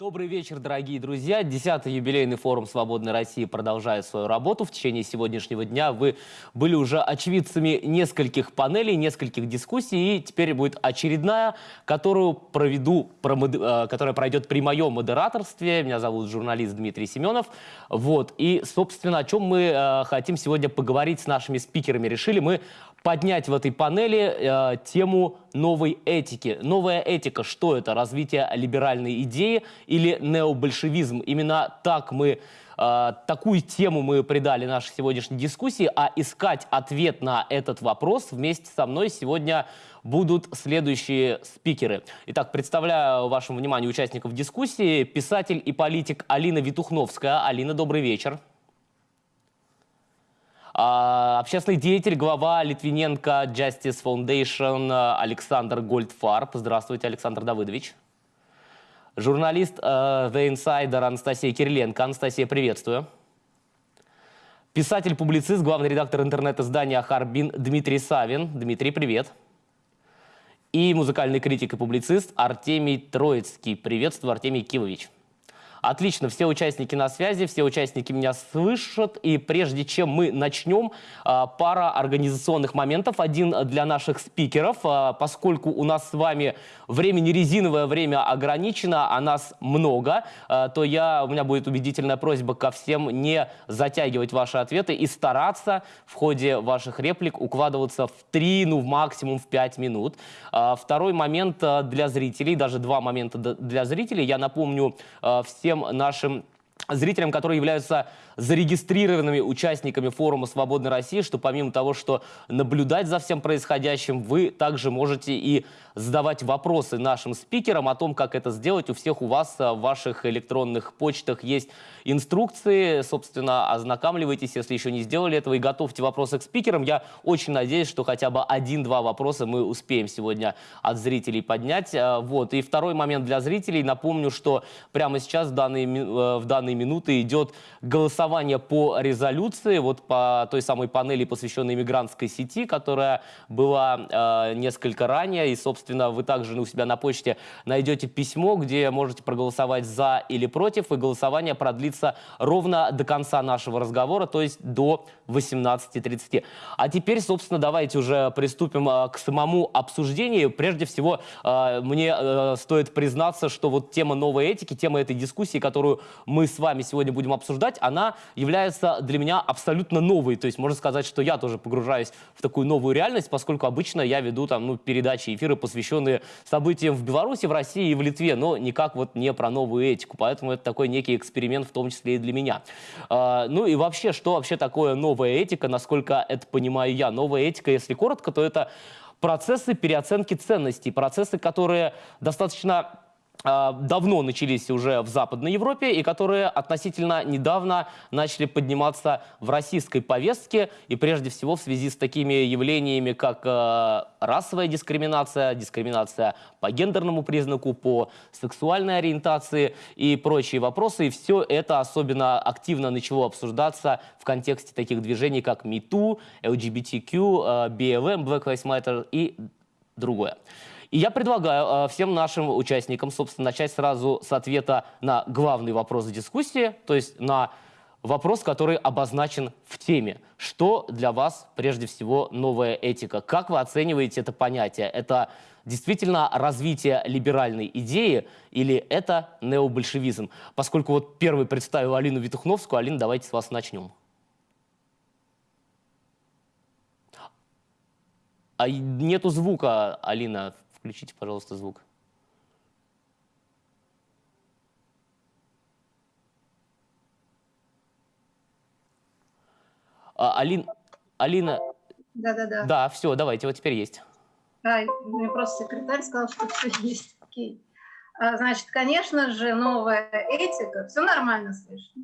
Добрый вечер, дорогие друзья. Десятый юбилейный форум «Свободной России» продолжает свою работу. В течение сегодняшнего дня вы были уже очевидцами нескольких панелей, нескольких дискуссий. И теперь будет очередная, которую проведу, э, которая пройдет при моем модераторстве. Меня зовут журналист Дмитрий Семенов. Вот. И, собственно, о чем мы э, хотим сегодня поговорить с нашими спикерами. Решили мы поднять в этой панели э, тему новой этики. Новая этика, что это? Развитие либеральной идеи или необольшевизм? Именно так мы э, такую тему мы придали нашей сегодняшней дискуссии, а искать ответ на этот вопрос вместе со мной сегодня будут следующие спикеры. Итак, представляю вашему вниманию участников дискуссии. Писатель и политик Алина Витухновская. Алина, добрый вечер. А, общественный деятель, глава Литвиненко Justice Foundation Александр Гольдфарб. Здравствуйте, Александр Давыдович. Журналист uh, The Insider Анастасия Кириленко. Анастасия, приветствую. Писатель-публицист, главный редактор интернет-издания «Харбин» Дмитрий Савин. Дмитрий, привет. И музыкальный критик и публицист Артемий Троицкий. Приветствую, Артемий Кивович. Отлично, все участники на связи, все участники меня слышат. И прежде чем мы начнем, а, пара организационных моментов. Один для наших спикеров, а, поскольку у нас с вами время не резиновое, время ограничено, а нас много, а, то я, у меня будет убедительная просьба ко всем не затягивать ваши ответы и стараться в ходе ваших реплик укладываться в 3, ну в максимум в 5 минут. Второй момент для зрителей, даже два момента для зрителей. Я напомню всем всем нашим зрителям, которые являются зарегистрированными участниками форума «Свободной России», что помимо того, что наблюдать за всем происходящим, вы также можете и задавать вопросы нашим спикерам о том, как это сделать. У всех у вас а, в ваших электронных почтах есть инструкции. Собственно, ознакомливайтесь, если еще не сделали этого, и готовьте вопросы к спикерам. Я очень надеюсь, что хотя бы один-два вопроса мы успеем сегодня от зрителей поднять. А, вот. И второй момент для зрителей. Напомню, что прямо сейчас в данные, э, в данные минуты идет голосование по резолюции, вот по той самой панели, посвященной мигрантской сети, которая была э, несколько ранее, и, собственно, вы также у себя на почте найдете письмо, где можете проголосовать за или против, и голосование продлится ровно до конца нашего разговора, то есть до 18.30. А теперь, собственно, давайте уже приступим а, к самому обсуждению. Прежде всего, а, мне а, стоит признаться, что вот тема новой этики, тема этой дискуссии, которую мы с вами сегодня будем обсуждать, она является для меня абсолютно новой. То есть можно сказать, что я тоже погружаюсь в такую новую реальность, поскольку обычно я веду там ну, передачи, эфиры, посвященные событиям в Беларуси, в России и в Литве, но никак вот не про новую этику. Поэтому это такой некий эксперимент, в том числе и для меня. А, ну и вообще, что вообще такое новая этика, насколько это понимаю я? Новая этика, если коротко, то это процессы переоценки ценностей, процессы, которые достаточно давно начались уже в Западной Европе и которые относительно недавно начали подниматься в российской повестке и прежде всего в связи с такими явлениями, как э, расовая дискриминация, дискриминация по гендерному признаку, по сексуальной ориентации и прочие вопросы. И все это особенно активно начало обсуждаться в контексте таких движений, как MeToo, LGBTQ, BLM, Black Lives Matter и другое. И я предлагаю э, всем нашим участникам, собственно, начать сразу с ответа на главный вопрос дискуссии, то есть на вопрос, который обозначен в теме. Что для вас прежде всего новая этика? Как вы оцениваете это понятие? Это действительно развитие либеральной идеи или это необольшевизм? Поскольку вот первый представил Алину Витухновскую, Алина, давайте с вас начнем. А нету звука, Алина, Включите, пожалуйста, звук. А, Алин, Алина... Да-да-да. Да, все, давайте, вот теперь есть. Да, мне просто секретарь сказал, что все есть. Окей. А, значит, конечно же, новая этика. Все нормально слышно?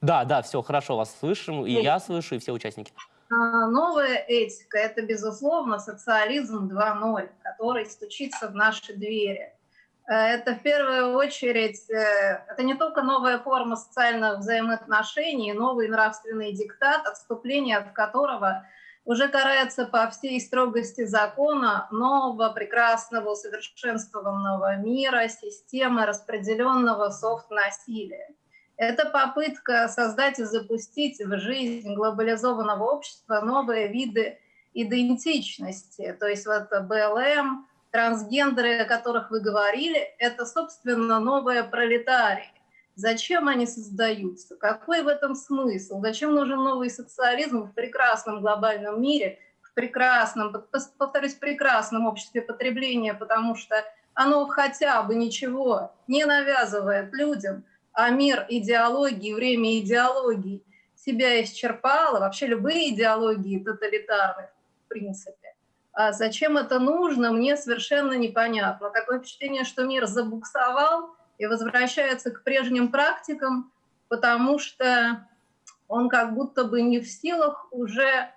Да, да, все хорошо, вас слышим, и я слышу, и все участники. А, новая этика – это, безусловно, социализм 2.0, который стучится в наши двери. Э, это в первую очередь, э, это не только новая форма социальных взаимоотношений, новый нравственный диктат, отступление от которого уже карается по всей строгости закона нового, прекрасного, усовершенствованного мира, системы распределенного софт-насилия. Это попытка создать и запустить в жизнь глобализованного общества новые виды идентичности. То есть вот БЛМ, трансгендеры, о которых вы говорили, это, собственно, новые пролетарии. Зачем они создаются? Какой в этом смысл? Зачем нужен новый социализм в прекрасном глобальном мире, в прекрасном, повторюсь, прекрасном обществе потребления, потому что оно хотя бы ничего не навязывает людям, а мир идеологии, время идеологии себя исчерпало, вообще любые идеологии тоталитарные, в принципе. А зачем это нужно, мне совершенно непонятно. Такое впечатление, что мир забуксовал, и возвращается к прежним практикам, потому что он как будто бы не в силах уже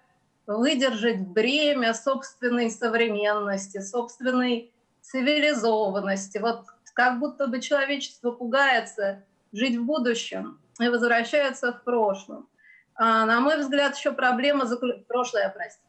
выдержать бремя собственной современности, собственной цивилизованности. Вот как будто бы человечество пугается жить в будущем и возвращается в прошлом. А, на мой взгляд, еще проблема... Заклю... Прошлое, простите.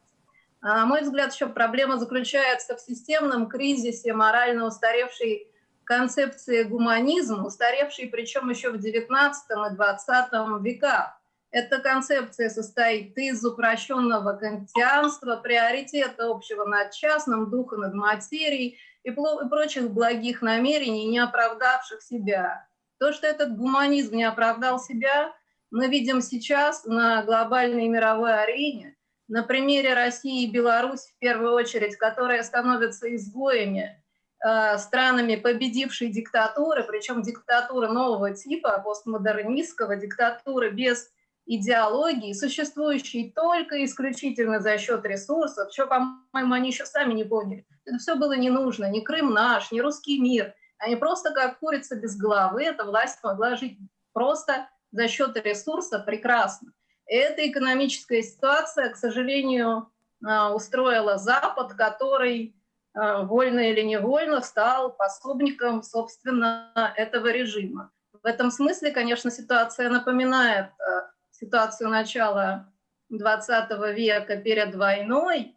А, на мой взгляд, еще проблема заключается в системном кризисе морально устаревшей концепции гуманизма, устаревшей причем еще в XIX и XX веках. Эта концепция состоит из упрощенного кантианства, приоритета общего над частным, духа над материей и прочих благих намерений, не оправдавших себя. То, что этот гуманизм не оправдал себя, мы видим сейчас на глобальной мировой арене, на примере России и Беларуси в первую очередь, которые становятся изгоями Э, странами победившей диктатуры, причем диктатуры нового типа, постмодернистского, диктатуры без идеологии, существующей только исключительно за счет ресурсов, что, по-моему, они еще сами не поняли. Это все было не нужно, ни Крым наш, ни русский мир. Они просто как курица без головы, эта власть могла жить просто за счет ресурса прекрасно. Эта экономическая ситуация, к сожалению, э, устроила Запад, который Э, вольно или невольно стал пособником, собственно, этого режима. В этом смысле, конечно, ситуация напоминает ситуацию начала 20 века перед войной,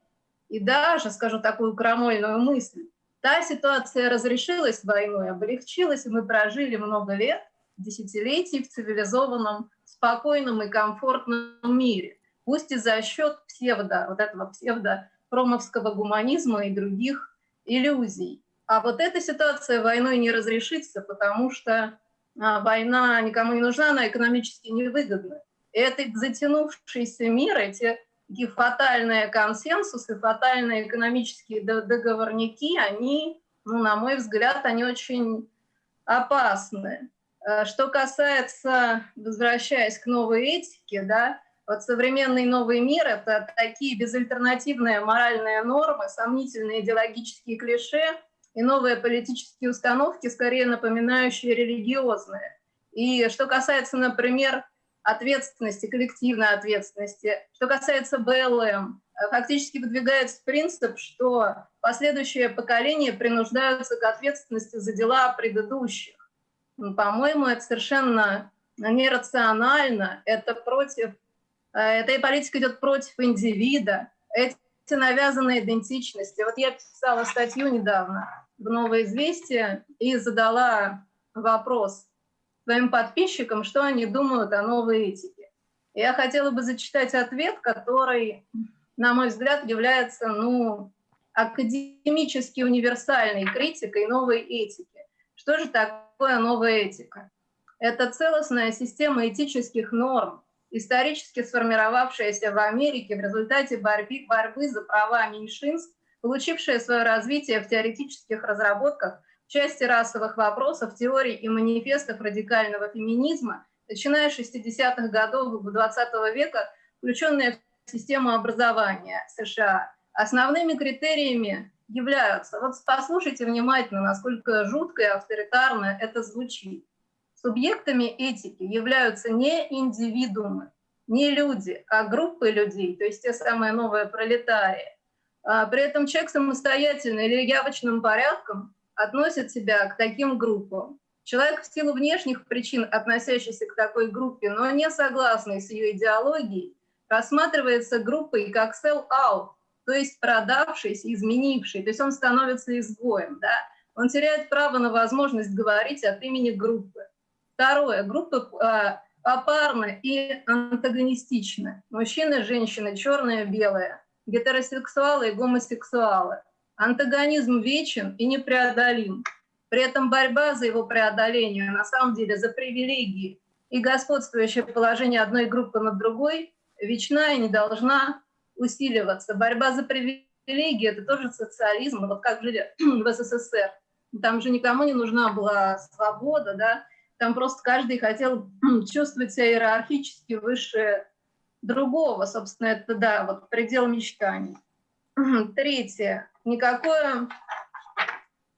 и даже, скажу такую крамольную мысль, та ситуация разрешилась войной, облегчилась, и мы прожили много лет, десятилетий в цивилизованном, спокойном и комфортном мире, пусть и за счет псевдо, вот этого псевдо промовского гуманизма и других иллюзий. А вот эта ситуация войной не разрешится, потому что а, война никому не нужна, она экономически невыгодна. И этот затянувшийся мир, эти такие фатальные консенсусы, фатальные экономические договорники, они, ну, на мой взгляд, они очень опасны. Э, что касается, возвращаясь к новой этике, да, вот современный новый мир — это такие безальтернативные моральные нормы, сомнительные идеологические клише и новые политические установки, скорее напоминающие религиозные. И что касается, например, ответственности, коллективной ответственности, что касается БЛМ, фактически выдвигается принцип, что последующие поколения принуждаются к ответственности за дела предыдущих. По-моему, это совершенно нерационально, это против Э, эта политика идет против индивида, эти навязанные идентичности. Вот я писала статью недавно в «Новое известие» и задала вопрос своим подписчикам, что они думают о новой этике. Я хотела бы зачитать ответ, который, на мой взгляд, является ну, академически универсальной критикой новой этики. Что же такое новая этика? Это целостная система этических норм, исторически сформировавшаяся в Америке в результате борьбы, борьбы за права меньшинств, получившая свое развитие в теоретических разработках части расовых вопросов, теорий и манифестов радикального феминизма, начиная с 60-х годов 20 -го века, включенная в систему образования США. Основными критериями являются, вот послушайте внимательно, насколько жутко и авторитарно это звучит. Субъектами этики являются не индивидуумы, не люди, а группы людей, то есть те самые новые пролетарии. А при этом человек самостоятельно или явочным порядком относит себя к таким группам. Человек в силу внешних причин, относящийся к такой группе, но не согласный с ее идеологией, рассматривается группой как sell-out, то есть продавшийся, изменивший, то есть он становится изгоем, да? он теряет право на возможность говорить от имени группы. Второе, группа а, попарны и антагонистичны. Мужчины, женщины, черное, белое, гетеросексуалы и гомосексуалы. Антагонизм вечен и непреодолим. При этом борьба за его преодоление, на самом деле, за привилегии и господствующее положение одной группы над другой вечна и не должна усиливаться. Борьба за привилегии – это тоже социализм, вот как жили в СССР. Там же никому не нужна была свобода, да, там просто каждый хотел чувствовать себя иерархически выше другого, собственно, это, да, вот предел мечтаний. Третье. Никакое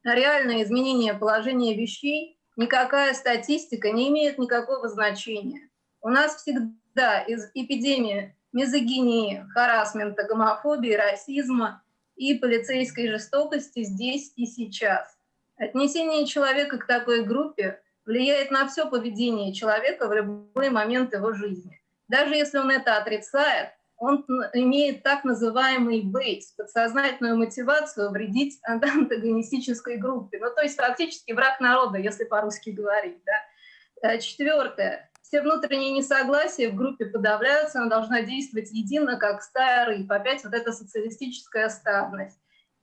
реальное изменение положения вещей, никакая статистика не имеет никакого значения. У нас всегда из эпидемии мизогинии, харасмента, гомофобии, расизма и полицейской жестокости здесь и сейчас. Отнесение человека к такой группе влияет на все поведение человека в любой момент его жизни. Даже если он это отрицает, он имеет так называемый бейс, подсознательную мотивацию вредить антагонистической группе. Ну, то есть фактически враг народа, если по-русски говорить. Да? Э, четвертое. Все внутренние несогласия в группе подавляются, она должна действовать едино, как стая рыб. Опять вот эта социалистическая стадность.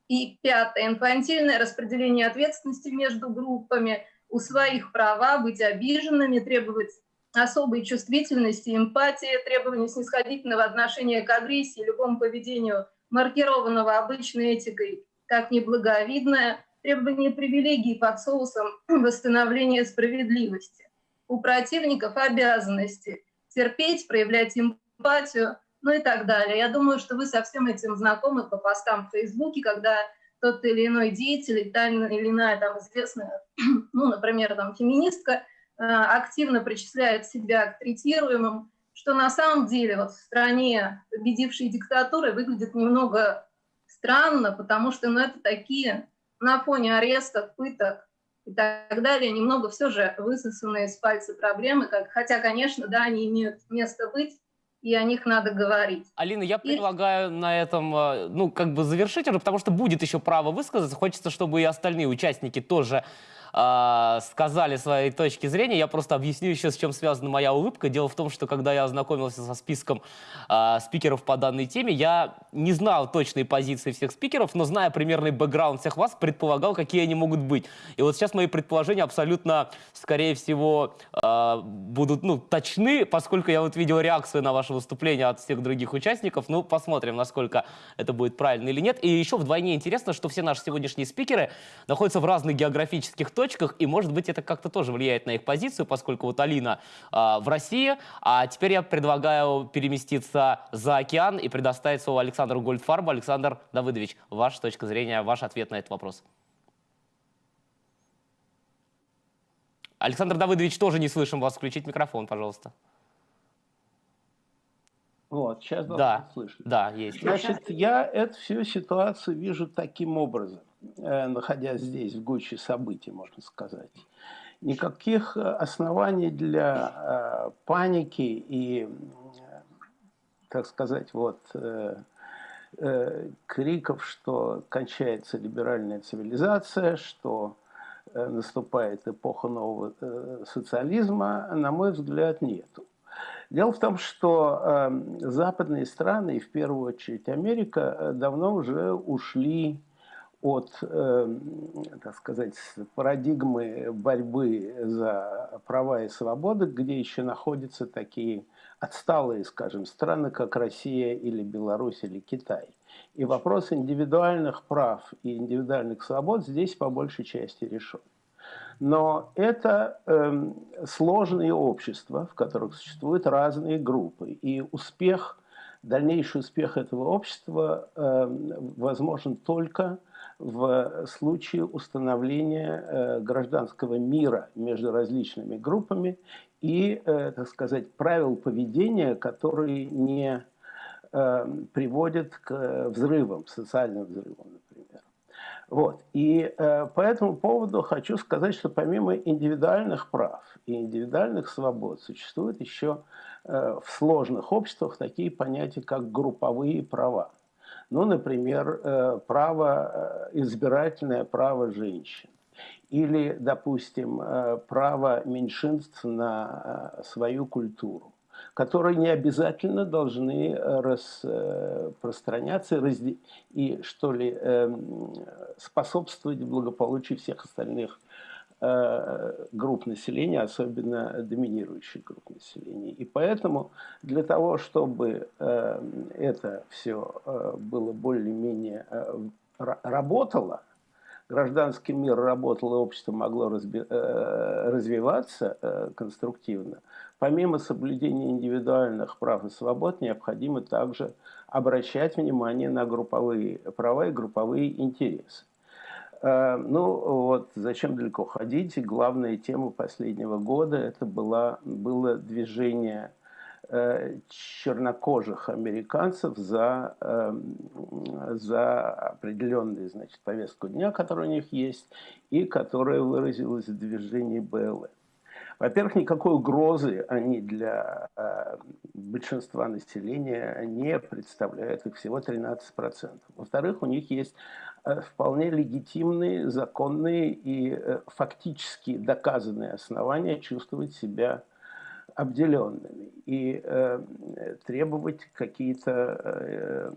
И пятое. Инфантильное распределение ответственности между группами, у своих права, быть обиженными, требовать особой чувствительности, эмпатии, требования снисходительного отношения к агрессии, любому поведению, маркированного обычной этикой, как неблаговидное, требование привилегий под соусом восстановления справедливости. У противников обязанности терпеть, проявлять эмпатию, ну и так далее. Я думаю, что вы со всем этим знакомы по постам в Фейсбуке, когда тот или иной деятель, та или иная там известная, ну, например, там феминистка, активно причисляет себя к третируемым, что на самом деле вот в стране победившей диктатуры выглядит немного странно, потому что ну, это такие на фоне арестов, пыток и так далее, немного все же высосанные из пальца проблемы, как, хотя, конечно, да, они имеют место быть, и о них надо говорить. Алина, я предлагаю и... на этом, э, ну, как бы завершить уже, потому что будет еще право высказаться. Хочется, чтобы и остальные участники тоже э, сказали свои точки зрения. Я просто объясню еще, с чем связана моя улыбка. Дело в том, что когда я ознакомился со списком э, спикеров по данной теме, я не знал точной позиции всех спикеров, но зная примерный бэкграунд всех вас, предполагал, какие они могут быть. И вот сейчас мои предположения абсолютно, скорее всего, э, будут ну, точны, поскольку я вот видел реакцию на ваше выступление от всех других участников. Ну, посмотрим, насколько это будет правильно или нет. И еще вдвойне интересно, что все наши сегодняшние спикеры находятся в разных географических точках, точках, и, может быть, это как-то тоже влияет на их позицию, поскольку вот Алина э, в России, а теперь я предлагаю переместиться за океан и предоставить слово Александру Гольдфарбу. Александр Давыдович, ваша точка зрения, ваш ответ на этот вопрос. Александр Давыдович, тоже не слышим вас. Включить микрофон, пожалуйста. Вот, сейчас да, слышать. Да, есть. Значит, я эту всю ситуацию вижу таким образом. Э, находясь здесь, в гуще событий, можно сказать. Никаких э, оснований для э, паники и, так сказать, вот криков, что кончается либеральная цивилизация, что наступает эпоха нового социализма, на мой взгляд, нету. Дело в том, что западные страны, и в первую очередь Америка, давно уже ушли от, э, так сказать, парадигмы борьбы за права и свободы, где еще находятся такие отсталые, скажем, страны, как Россия или Беларусь или Китай. И вопрос индивидуальных прав и индивидуальных свобод здесь по большей части решен. Но это э, сложные общества, в которых существуют разные группы. И успех, дальнейший успех этого общества э, возможен только в случае установления э, гражданского мира между различными группами и, э, так сказать, правил поведения, которые не э, приводят к взрывам, социальным взрывам, например. Вот. И по этому поводу хочу сказать, что помимо индивидуальных прав и индивидуальных свобод существуют еще в сложных обществах такие понятия, как групповые права. Ну, например, э, право, э, избирательное право женщин. Или, допустим, э, право меньшинств на свою культуру которые не обязательно должны распространяться и, что ли, эм, способствовать благополучию всех остальных групп населения, особенно доминирующих групп населения. И поэтому для того, чтобы э, это все было более-менее работало, гражданский мир работал, и общество могло развиваться конструктивно – Помимо соблюдения индивидуальных прав и свобод, необходимо также обращать внимание на групповые права и групповые интересы. Э, ну вот, зачем далеко ходить? Главная тема последнего года это была, было движение э, чернокожих американцев за, э, за определенную значит, повестку дня, которая у них есть, и которая выразилась в движении БЛМ. Во-первых, никакой угрозы они для э, большинства населения не представляют, их всего 13%. Во-вторых, у них есть вполне легитимные, законные и э, фактически доказанные основания чувствовать себя обделенными и э, требовать какие-то э,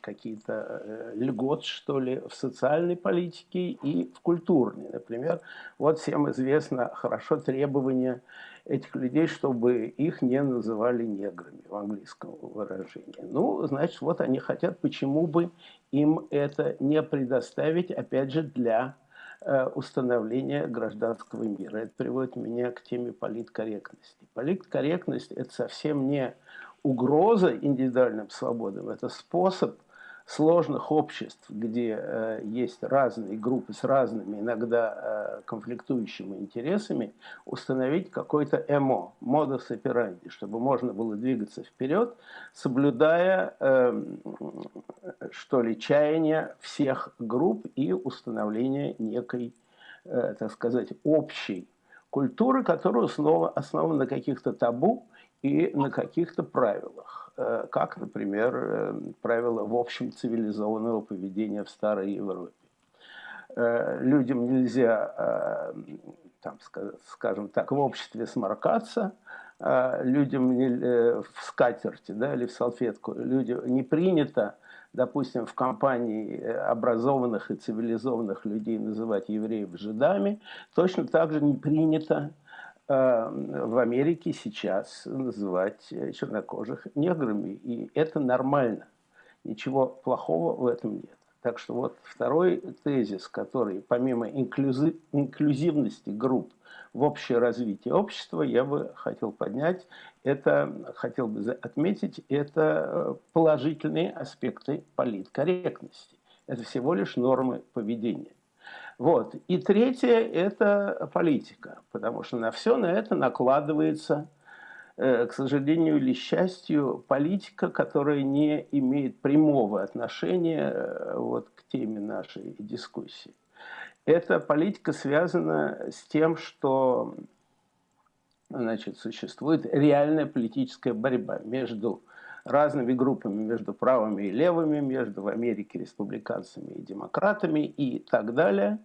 какие э, льгот, что ли, в социальной политике и в культурной. Например, вот всем известно хорошо требования этих людей, чтобы их не называли неграми в английском выражении. Ну, значит, вот они хотят, почему бы им это не предоставить, опять же, для Э, установления гражданского мира. Это приводит меня к теме политкорректности. Политкорректность – это совсем не угроза индивидуальным свободам, это способ – сложных обществ, где э, есть разные группы с разными, иногда э, конфликтующими интересами, установить какой-то эмо, модус операнди, чтобы можно было двигаться вперед, соблюдая, э, что ли, чаяния всех групп и установление некой, э, так сказать, общей культуры, которая основа, основана на каких-то табу и на каких-то правилах. Э, как, например, э, правила в общем цивилизованного поведения в Старой Европе. Э, людям нельзя, там, скажем так, в обществе сморкаться, людям в скатерти да, или в салфетку, людям не принято, допустим, в компании образованных и цивилизованных людей называть евреев жидами, точно так же не принято в Америке сейчас называть чернокожих неграми. И это нормально. Ничего плохого в этом нет. Так что вот второй тезис, который помимо инклюзив, инклюзивности групп в общее развитие общества, я бы хотел поднять, это, хотел бы отметить, это э, положительные аспекты политкорректности. Это всего лишь нормы поведения. Вот. И третье – это политика, потому что на все на это накладывается, э, к сожалению или счастью, политика, которая не имеет прямого отношения э, вот, к теме нашей дискуссии. Эта политика связана с тем, что значит, существует реальная политическая борьба между разными группами между правыми и левыми, между в Америке республиканцами и демократами и так далее.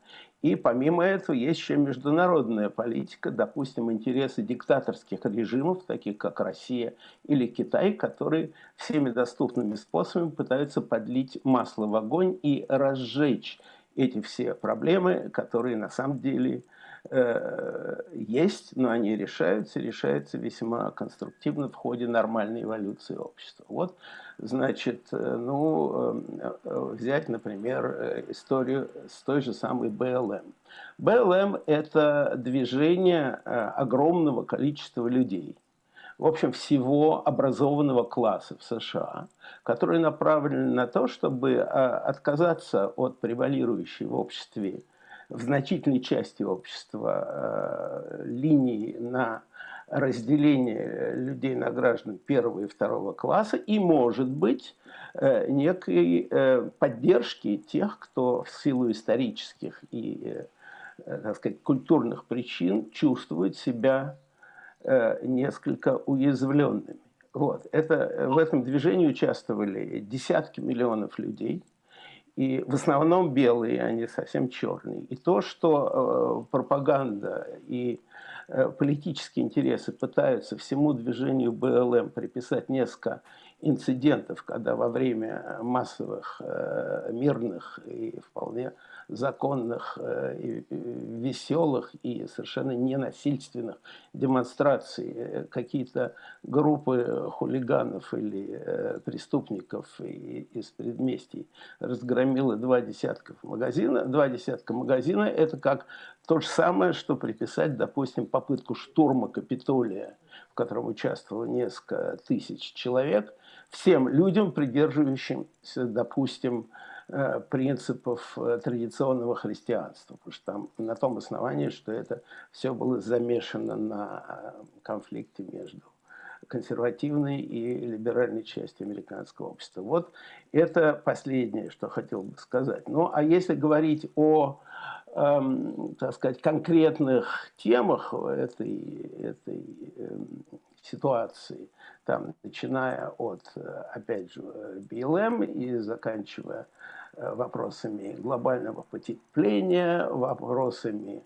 И помимо этого есть еще международная политика, допустим, интересы диктаторских режимов, таких как Россия или Китай, которые всеми доступными способами пытаются подлить масло в огонь и разжечь эти все проблемы, которые на самом деле Э, есть, но они решаются, решаются весьма конструктивно в ходе нормальной эволюции общества. Вот, значит, э, ну, э, взять, например, историю с той же самой БЛМ. БЛМ – это движение огромного количества людей, в общем, всего образованного класса в США, которые направлены на то, чтобы отказаться от превалирующей в обществе в значительной части общества э, линии на разделения людей на граждан первого и второго класса и, может быть, э, некой э, поддержки тех, кто в силу исторических и так сказать, культурных причин чувствует себя несколько уязвленными. Вот. Это, в этом движении участвовали десятки миллионов людей – и в основном белые, а не совсем черные. И то, что э, пропаганда и э, политические интересы пытаются всему движению БЛМ приписать несколько инцидентов, когда во время массовых э, мирных и вполне законных, э, и веселых и совершенно ненасильственных демонстраций э, какие-то группы хулиганов или э, преступников из предместий разгромило два десятка магазина. Два десятка магазина – это как то же самое, что приписать, допустим, попытку штурма Капитолия, в котором участвовало несколько тысяч человек, всем людям, придерживающимся, допустим, Э, принципов э, традиционного христианства, потому что там на том основании, что это все было замешано на э, конфликте между консервативной и либеральной частью американского общества. Вот это последнее, что хотел бы сказать. Ну, а если говорить о, так сказать, конкретных темах этой, этой эм, ситуации, там, начиная от, опять же, БЛМ и заканчивая Э, вопросами глобального потепления, вопросами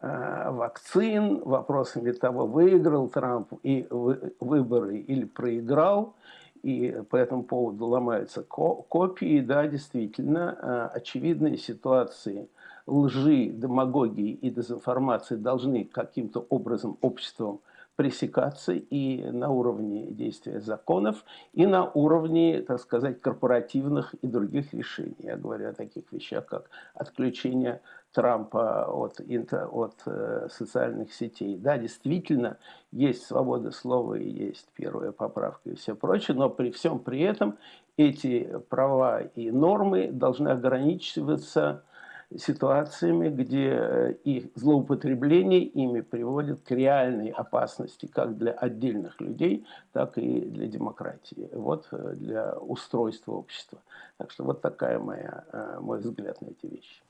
э, вакцин, вопросами того, выиграл Трамп и выборы или проиграл, и по этому поводу ломаются копии, да, действительно, э, очевидные ситуации лжи, демагогии и дезинформации должны каким-то образом обществом пресекаться и на уровне действия законов, и на уровне, так сказать, корпоративных и других решений. Я говорю о таких вещах, как отключение Трампа от, от э, социальных сетей. Да, действительно, есть свобода слова и есть первая поправка и все прочее, но при всем при этом эти права и нормы должны ограничиваться ситуациями, где э, их злоупотребление ими приводит к реальной опасности как для отдельных людей, так и для демократии, вот э, для устройства общества. Так что вот такая моя, э, мой взгляд на эти вещи.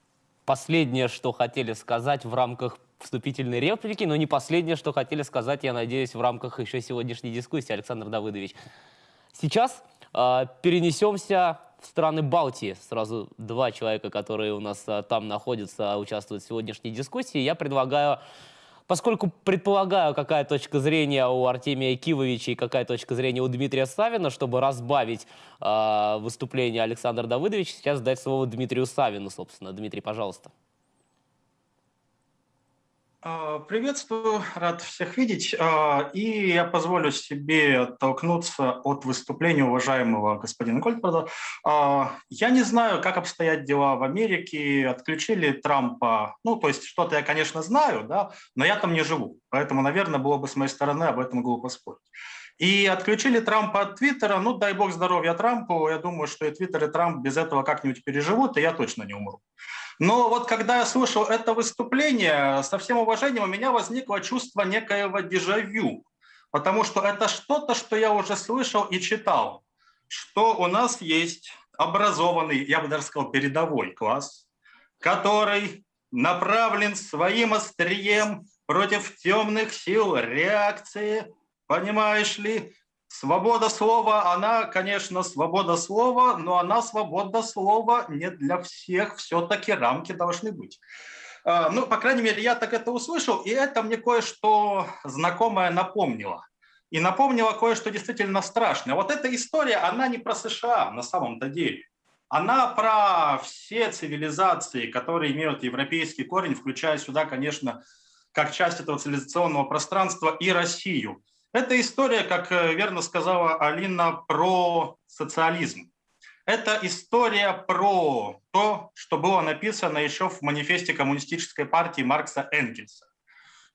Последнее, что хотели сказать в рамках вступительной реплики, но не последнее, что хотели сказать, я надеюсь, в рамках еще сегодняшней дискуссии, Александр Давыдович. Сейчас э, перенесемся в страны Балтии. Сразу два человека, которые у нас а, там находятся, участвуют в сегодняшней дискуссии. Я предлагаю, поскольку предполагаю, какая точка зрения у Артемия Кивовича и какая точка зрения у Дмитрия Савина, чтобы разбавить э, выступление Александра Давыдовича, сейчас дать слово Дмитрию Савину, собственно. Дмитрий, пожалуйста. А, приветствую, рад всех видеть. А, и я позволю себе оттолкнуться от выступления уважаемого господина Гольдберда. А, я не знаю, как обстоят дела в Америке. Отключили Трампа. Ну, то есть что-то я, конечно, знаю, да, но я там не живу. Поэтому, наверное, было бы с моей стороны об этом глупо спорить. И отключили Трампа от Твиттера. Ну, дай бог здоровья Трампу. Я думаю, что и Твиттер, и Трамп без этого как-нибудь переживут, и я точно не умру. Но вот когда я слышал это выступление, со всем уважением у меня возникло чувство некоего дежавю, потому что это что-то, что я уже слышал и читал, что у нас есть образованный, я бы даже сказал, передовой класс, который направлен своим острием против темных сил реакции, понимаешь ли, Свобода слова, она, конечно, свобода слова, но она свобода слова не для всех, все-таки рамки должны быть. А, ну, по крайней мере, я так это услышал, и это мне кое-что знакомое напомнило. И напомнило кое-что действительно страшное. Вот эта история, она не про США на самом-то деле. Она про все цивилизации, которые имеют европейский корень, включая сюда, конечно, как часть этого цивилизационного пространства и Россию – это история, как э, верно сказала Алина, про социализм. Это история про то, что было написано еще в манифесте коммунистической партии Маркса Энгельса,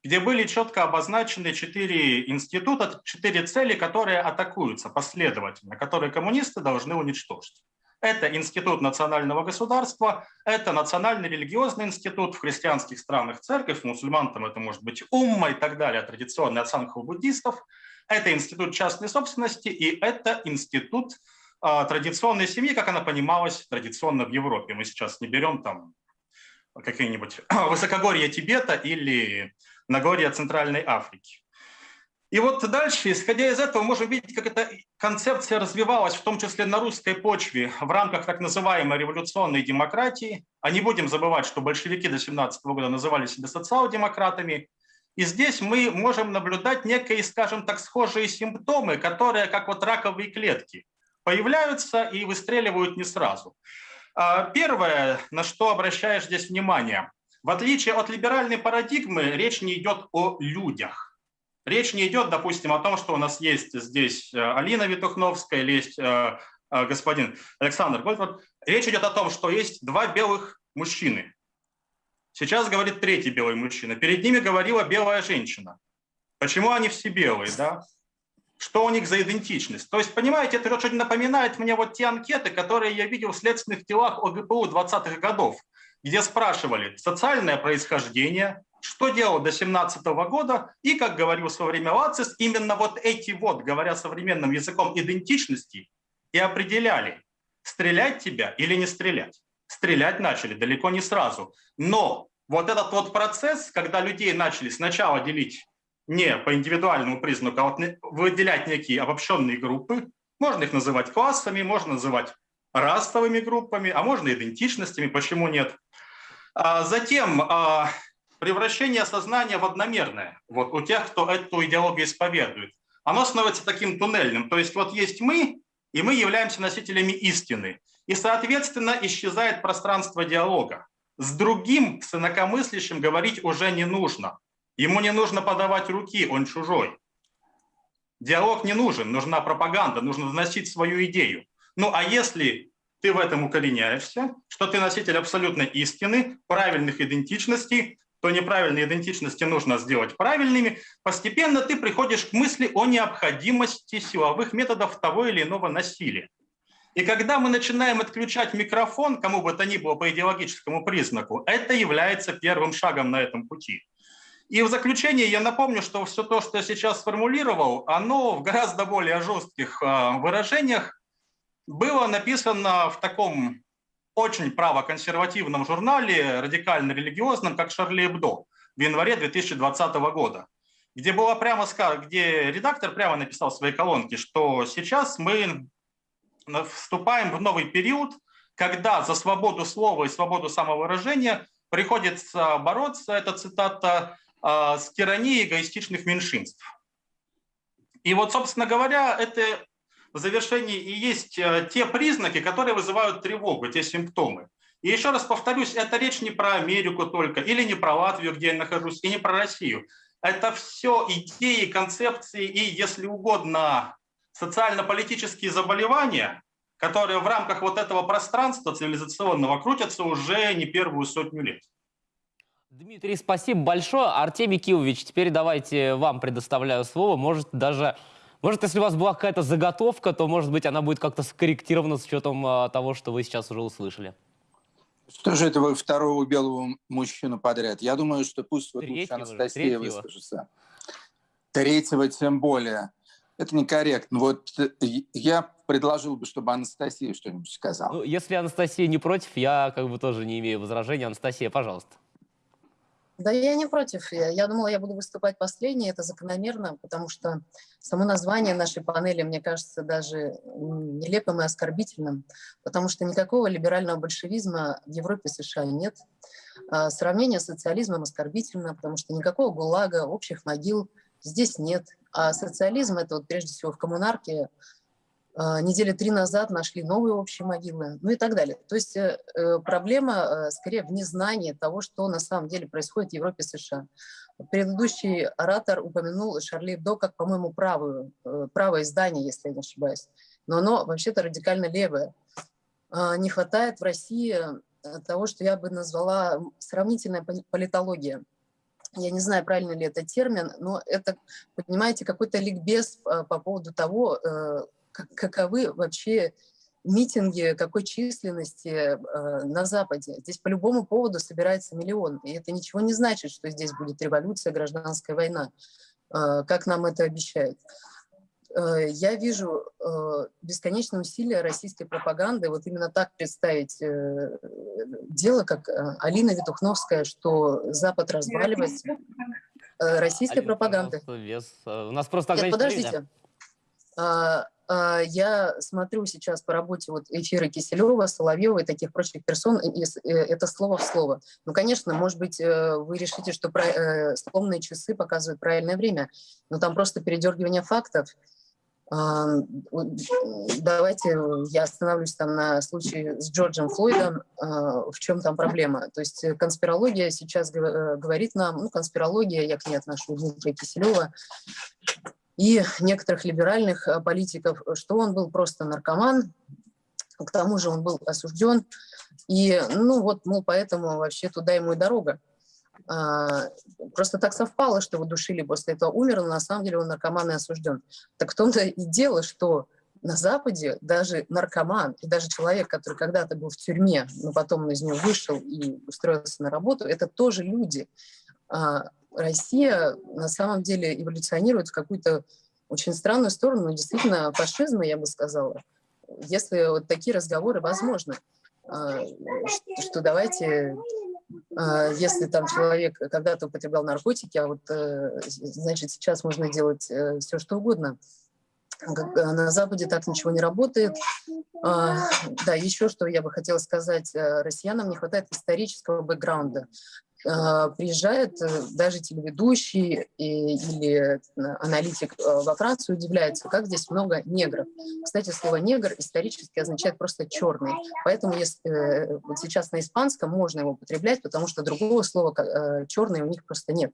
где были четко обозначены четыре института, четыре цели, которые атакуются последовательно, которые коммунисты должны уничтожить. Это Институт национального государства, это Национальный религиозный институт в христианских странах церковь, мусульман там это может быть умма и так далее, традиционный от у буддистов. Это Институт частной собственности и это Институт э, традиционной семьи, как она понималась традиционно в Европе. Мы сейчас не берем там какие-нибудь высокогорья Тибета или Нагорья Центральной Африки. И вот дальше, исходя из этого, можем видеть, как эта концепция развивалась, в том числе на русской почве, в рамках так называемой революционной демократии. А не будем забывать, что большевики до 17 года называли себя социал-демократами. И здесь мы можем наблюдать некие, скажем так, схожие симптомы, которые, как вот раковые клетки, появляются и выстреливают не сразу. А, первое, на что обращаешь здесь внимание, в отличие от либеральной парадигмы, речь не идет о людях Речь не идет, допустим, о том, что у нас есть здесь э, Алина Витухновская или есть э, э, господин Александр Гольдвард. Речь идет о том, что есть два белых мужчины. Сейчас говорит третий белый мужчина. Перед ними говорила белая женщина. Почему они все белые, да? Что у них за идентичность? То есть, понимаете, это очень напоминает мне вот те анкеты, которые я видел в следственных делах ОГПУ 20-х годов, где спрашивали социальное происхождение, что делал до 17 года, и, как говорил в свое время Лацис, именно вот эти вот, говоря современным языком идентичности, и определяли, стрелять тебя или не стрелять. Стрелять начали далеко не сразу. Но вот этот вот процесс, когда людей начали сначала делить не по индивидуальному признаку, а вот выделять некие обобщенные группы, можно их называть классами, можно называть расовыми группами, а можно идентичностями, почему нет. А затем а, превращение сознания в одномерное, вот у тех, кто эту идеологию исповедует, оно становится таким туннельным. То есть вот есть мы, и мы являемся носителями истины. И, соответственно, исчезает пространство диалога. С другим, с инакомыслящим говорить уже не нужно. Ему не нужно подавать руки, он чужой. Диалог не нужен, нужна пропаганда, нужно доносить свою идею. Ну а если ты в этом укореняешься, что ты носитель абсолютной истины, правильных идентичностей, то неправильные идентичности нужно сделать правильными, постепенно ты приходишь к мысли о необходимости силовых методов того или иного насилия. И когда мы начинаем отключать микрофон, кому бы то ни было по идеологическому признаку, это является первым шагом на этом пути. И в заключение я напомню, что все то, что я сейчас сформулировал, оно в гораздо более жестких а, выражениях было написано в таком очень правоконсервативном журнале, радикально-религиозном, как «Шарли Эбдо» в январе 2020 года, где было прямо где редактор прямо написал в своей колонке, что сейчас мы вступаем в новый период, когда за свободу слова и свободу самовыражения приходится бороться, это цитата, а, с тиранией эгоистичных меньшинств. И вот, собственно говоря, это в завершении и есть э, те признаки, которые вызывают тревогу, те симптомы. И еще раз повторюсь, это речь не про Америку только, или не про Латвию, где я нахожусь, и не про Россию. Это все идеи, концепции и, если угодно, социально-политические заболевания, которые в рамках вот этого пространства цивилизационного крутятся уже не первую сотню лет. Дмитрий, спасибо большое. Артемий Киевич, теперь давайте вам предоставляю слово. Может, даже может, если у вас была какая-то заготовка, то, может быть, она будет как-то скорректирована с учетом а, того, что вы сейчас уже услышали. Что же это вы второго белого мужчину подряд? Я думаю, что пусть вот лучше Анастасия третьего. выскажется. Третьего тем более. Это некорректно. Вот э, я предложил бы, чтобы Анастасия что-нибудь сказала. Ну, если Анастасия не против, я как бы тоже не имею возражений. Анастасия, пожалуйста. Да я не против. Я, думала, я буду выступать последней. Это закономерно, потому что само название нашей панели, мне кажется, даже нелепым и оскорбительным, потому что никакого либерального большевизма в Европе и США нет. А сравнение с социализмом оскорбительно, потому что никакого ГУЛАГа, общих могил здесь нет. А социализм – это вот прежде всего в коммунарке недели три назад нашли новые общие могилы, ну и так далее. То есть э, э, проблема э, скорее в незнании того, что на самом деле происходит в Европе и США. Предыдущий оратор упомянул Шарли Эбдо как, по-моему, правую, правое издание, если я не ошибаюсь. Но оно вообще-то радикально левое. А, не хватает в России того, что я бы назвала сравнительная политология. Я не знаю, правильно ли это термин, но это, понимаете, какой-то ликбез по поводу того, каковы вообще митинги какой численности э, на Западе. Здесь по любому поводу собирается миллион. И это ничего не значит, что здесь будет революция, гражданская война, э, как нам это обещают. Э, я вижу э, бесконечное усилие российской пропаганды вот именно так представить э, дело, как Алина Витухновская, что Запад разваливается. Российской Алина, пропаганды. Вес. У нас просто Нет, подождите. А, а, я смотрю сейчас по работе вот эфира Киселева, Соловьева и таких прочих персон, и это слово в слово. Ну, конечно, может быть, вы решите, что сломные часы показывают правильное время, но там просто передергивание фактов. Давайте я остановлюсь там на случае с Джорджем Флойдом. А, в чем там проблема? То есть конспирология сейчас э, говорит нам, ну, конспирология, я к ней отношу Дмитрия Киселева, и некоторых либеральных э, политиков, что он был просто наркоман, к тому же он был осужден, и, ну вот, мол, поэтому вообще туда ему и дорога. А, просто так совпало, что его душили, после этого умер, но на самом деле он наркоман и осужден. Так в том-то и дело, что на Западе даже наркоман и даже человек, который когда-то был в тюрьме, но потом из нее вышел и устроился на работу, это тоже люди. А Россия на самом деле эволюционирует в какую-то очень странную сторону, действительно фашизма, я бы сказала, если вот такие разговоры возможны, а, что давайте а, если там человек когда-то употреблял наркотики, а вот, э, значит, сейчас можно делать э, все, что угодно. Э, на Западе так ничего не работает. А, да, еще что я бы хотела сказать. Россиянам не хватает исторического бэкграунда. А, приезжает э, даже телеведущий или аналитик э, во Францию удивляется, как здесь много негров. Кстати, слово «негр» исторически означает просто «черный». Поэтому если, э, вот сейчас на испанском можно его употреблять, потому что другого слова «черный» у них просто нет.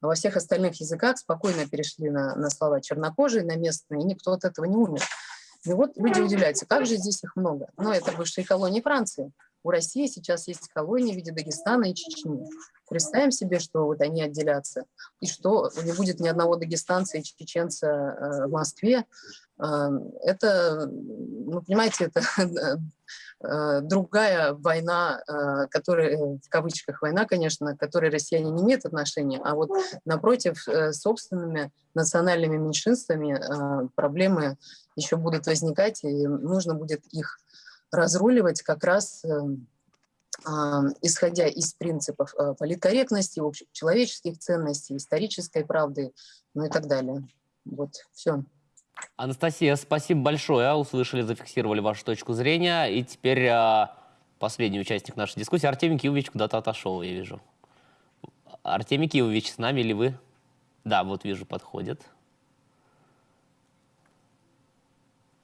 А во всех остальных языках спокойно перешли на, на слова чернокожие, на местные, и никто от этого не умер. И вот люди удивляются, как же здесь их много. Но это бывшие колонии Франции. У России сейчас есть колонии в виде Дагестана и Чечни. Представим себе, что вот они отделятся, и что не будет ни одного дагестанца и чеченца э, в Москве. Э, это, ну, понимаете, это э, другая война, которая, в кавычках война, конечно, к которой россияне не имеют отношения, а вот напротив, собственными национальными меньшинствами проблемы еще будут возникать, и нужно будет их разруливать как раз эм, а, исходя из принципов э, политкорректности, человеческих ценностей, исторической правды, ну и так далее. Вот, все. Анастасия, спасибо большое. Услышали, зафиксировали вашу точку зрения. И теперь а, последний участник нашей дискуссии. Артемий Киевич куда-то отошел, я вижу. Артемий Киевич, с нами ли вы? Да, вот вижу, подходит.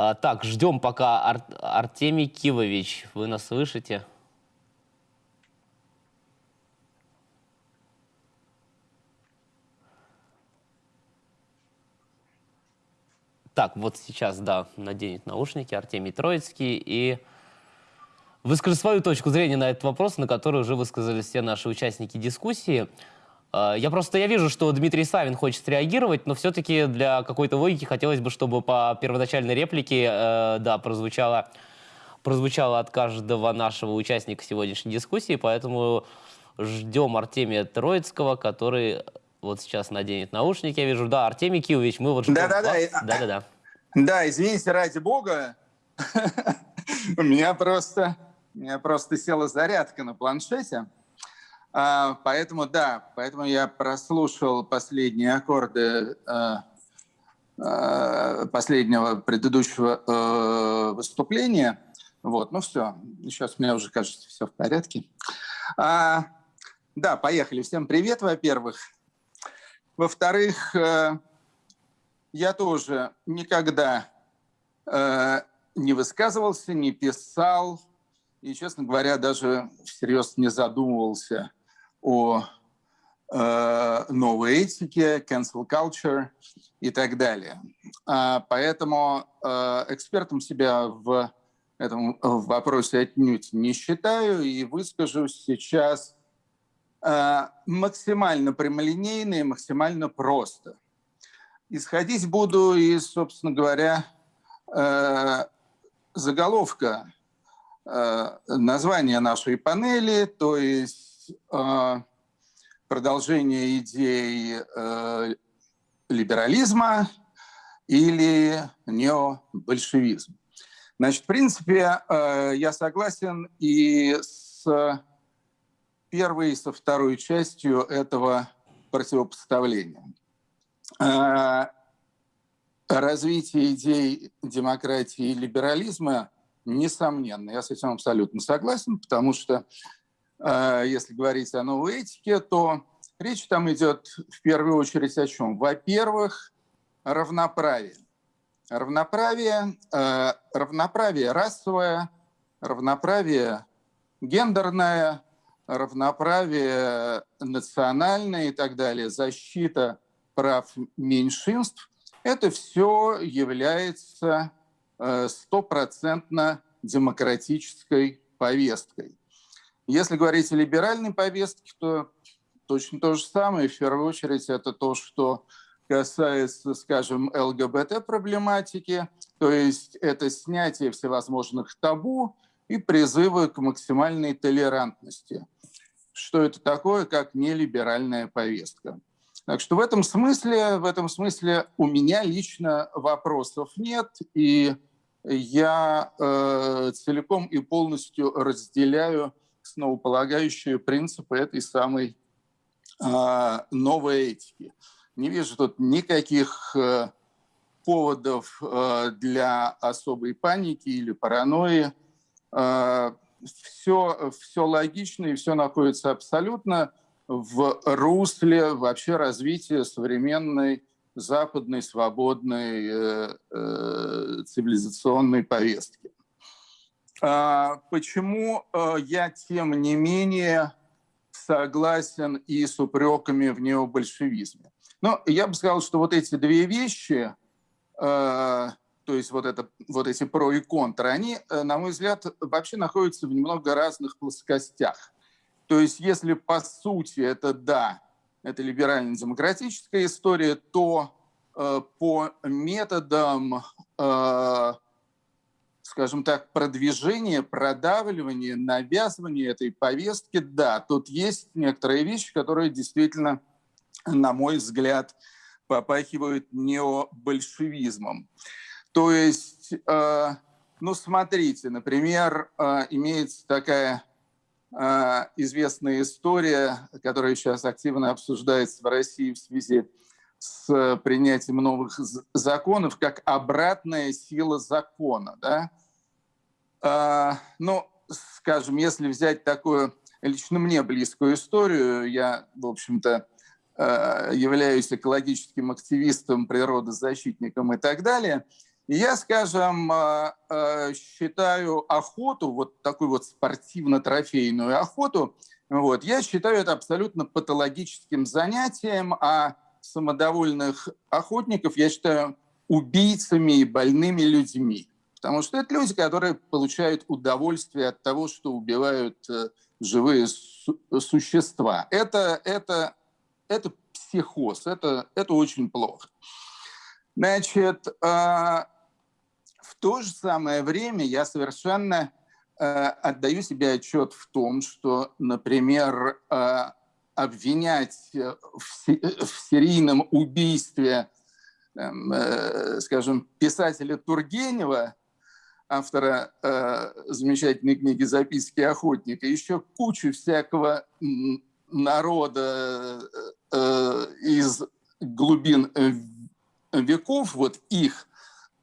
А, так, ждем пока Ар Артемий Кивович. Вы нас слышите? Так, вот сейчас, да, наденет наушники Артемий Троицкий и выскажет свою точку зрения на этот вопрос, на который уже высказались все наши участники дискуссии. А, я просто я вижу, что Дмитрий Савин хочет реагировать, но все-таки для какой-то логики хотелось бы, чтобы по первоначальной реплике, э, да, прозвучало, прозвучало от каждого нашего участника сегодняшней дискуссии, поэтому ждем Артемия Троицкого, который вот сейчас наденет наушники, я вижу. Да, Артемий Киевич, мы вот ждем Да-да-да. Да-да-да. Да, извините, ради бога, у меня просто, у меня просто села зарядка на планшете. А, поэтому, да, поэтому я прослушал последние аккорды э, последнего предыдущего э, выступления. Вот, ну все, сейчас мне уже кажется, все в порядке. А, да, поехали. Всем привет, во-первых. Во-вторых, я тоже никогда не высказывался, не писал и, честно говоря, даже всерьез не задумывался о э, новой этике, cancel culture и так далее. А, поэтому э, экспертом себя в этом вопросе отнюдь не считаю и выскажу сейчас э, максимально прямолинейно и максимально просто. Исходить буду из, собственно говоря, э, заголовка названия нашей панели, то есть продолжение идей либерализма или необольшевизм. Значит, в принципе, я согласен и с первой и со второй частью этого противопоставления. А, развитие идей демократии и либерализма несомненно. Я с этим абсолютно согласен, потому что а, если говорить о новой этике, то речь там идет в первую очередь о чем? Во-первых, равноправие. Равноправие, а, равноправие расовое, равноправие гендерное, равноправие национальное и так далее, защита прав меньшинств, это все является э, стопроцентно демократической повесткой. Если говорить о либеральной повестке, то точно то же самое. В первую очередь это то, что касается, скажем, ЛГБТ-проблематики, то есть это снятие всевозможных табу и призывы к максимальной толерантности что это такое, как нелиберальная повестка. Так что в этом смысле, в этом смысле у меня лично вопросов нет, и я э, целиком и полностью разделяю основополагающие принципы этой самой э, новой этики. Не вижу тут никаких э, поводов э, для особой паники или паранойи. Э, все, все логично и все находится абсолютно в русле вообще развития современной западной свободной э, э, цивилизационной повестки. А почему э, я, тем не менее, согласен и с упреками в необольшевизме? Ну, я бы сказал, что вот эти две вещи э, то есть вот, это, вот эти про и контры, они, э, на мой взгляд, вообще находятся в немного разных плоскостях. То есть если по сути это да, это либерально-демократическая история, то по методам, скажем так, продвижения, продавливания, навязывания этой повестки, да, тут есть некоторые вещи, которые действительно, на мой взгляд, попахивают необольшевизмом. То есть, э, ну смотрите, например, э, имеется такая э, известная история, которая сейчас активно обсуждается в России в связи с принятием новых законов, как обратная сила закона. Да? Ну, скажем, если взять такую лично мне близкую историю, я, в общем-то, являюсь экологическим активистом, природозащитником и так далее – я, скажем, а, а, считаю охоту, вот такую вот спортивно-трофейную охоту, вот, я считаю это абсолютно патологическим занятием, а самодовольных охотников я считаю убийцами и больными людьми. Потому что это люди, которые получают удовольствие от того, что убивают э, живые су существа. Это, это, это психоз, это, это очень плохо. Значит, а, в то же самое время я совершенно э, отдаю себе отчет в том, что, например, э, обвинять в, в серийном убийстве, э, скажем, писателя Тургенева, автора э, замечательной книги «Записки охотника», еще кучу всякого народа э, из глубин веков, вот их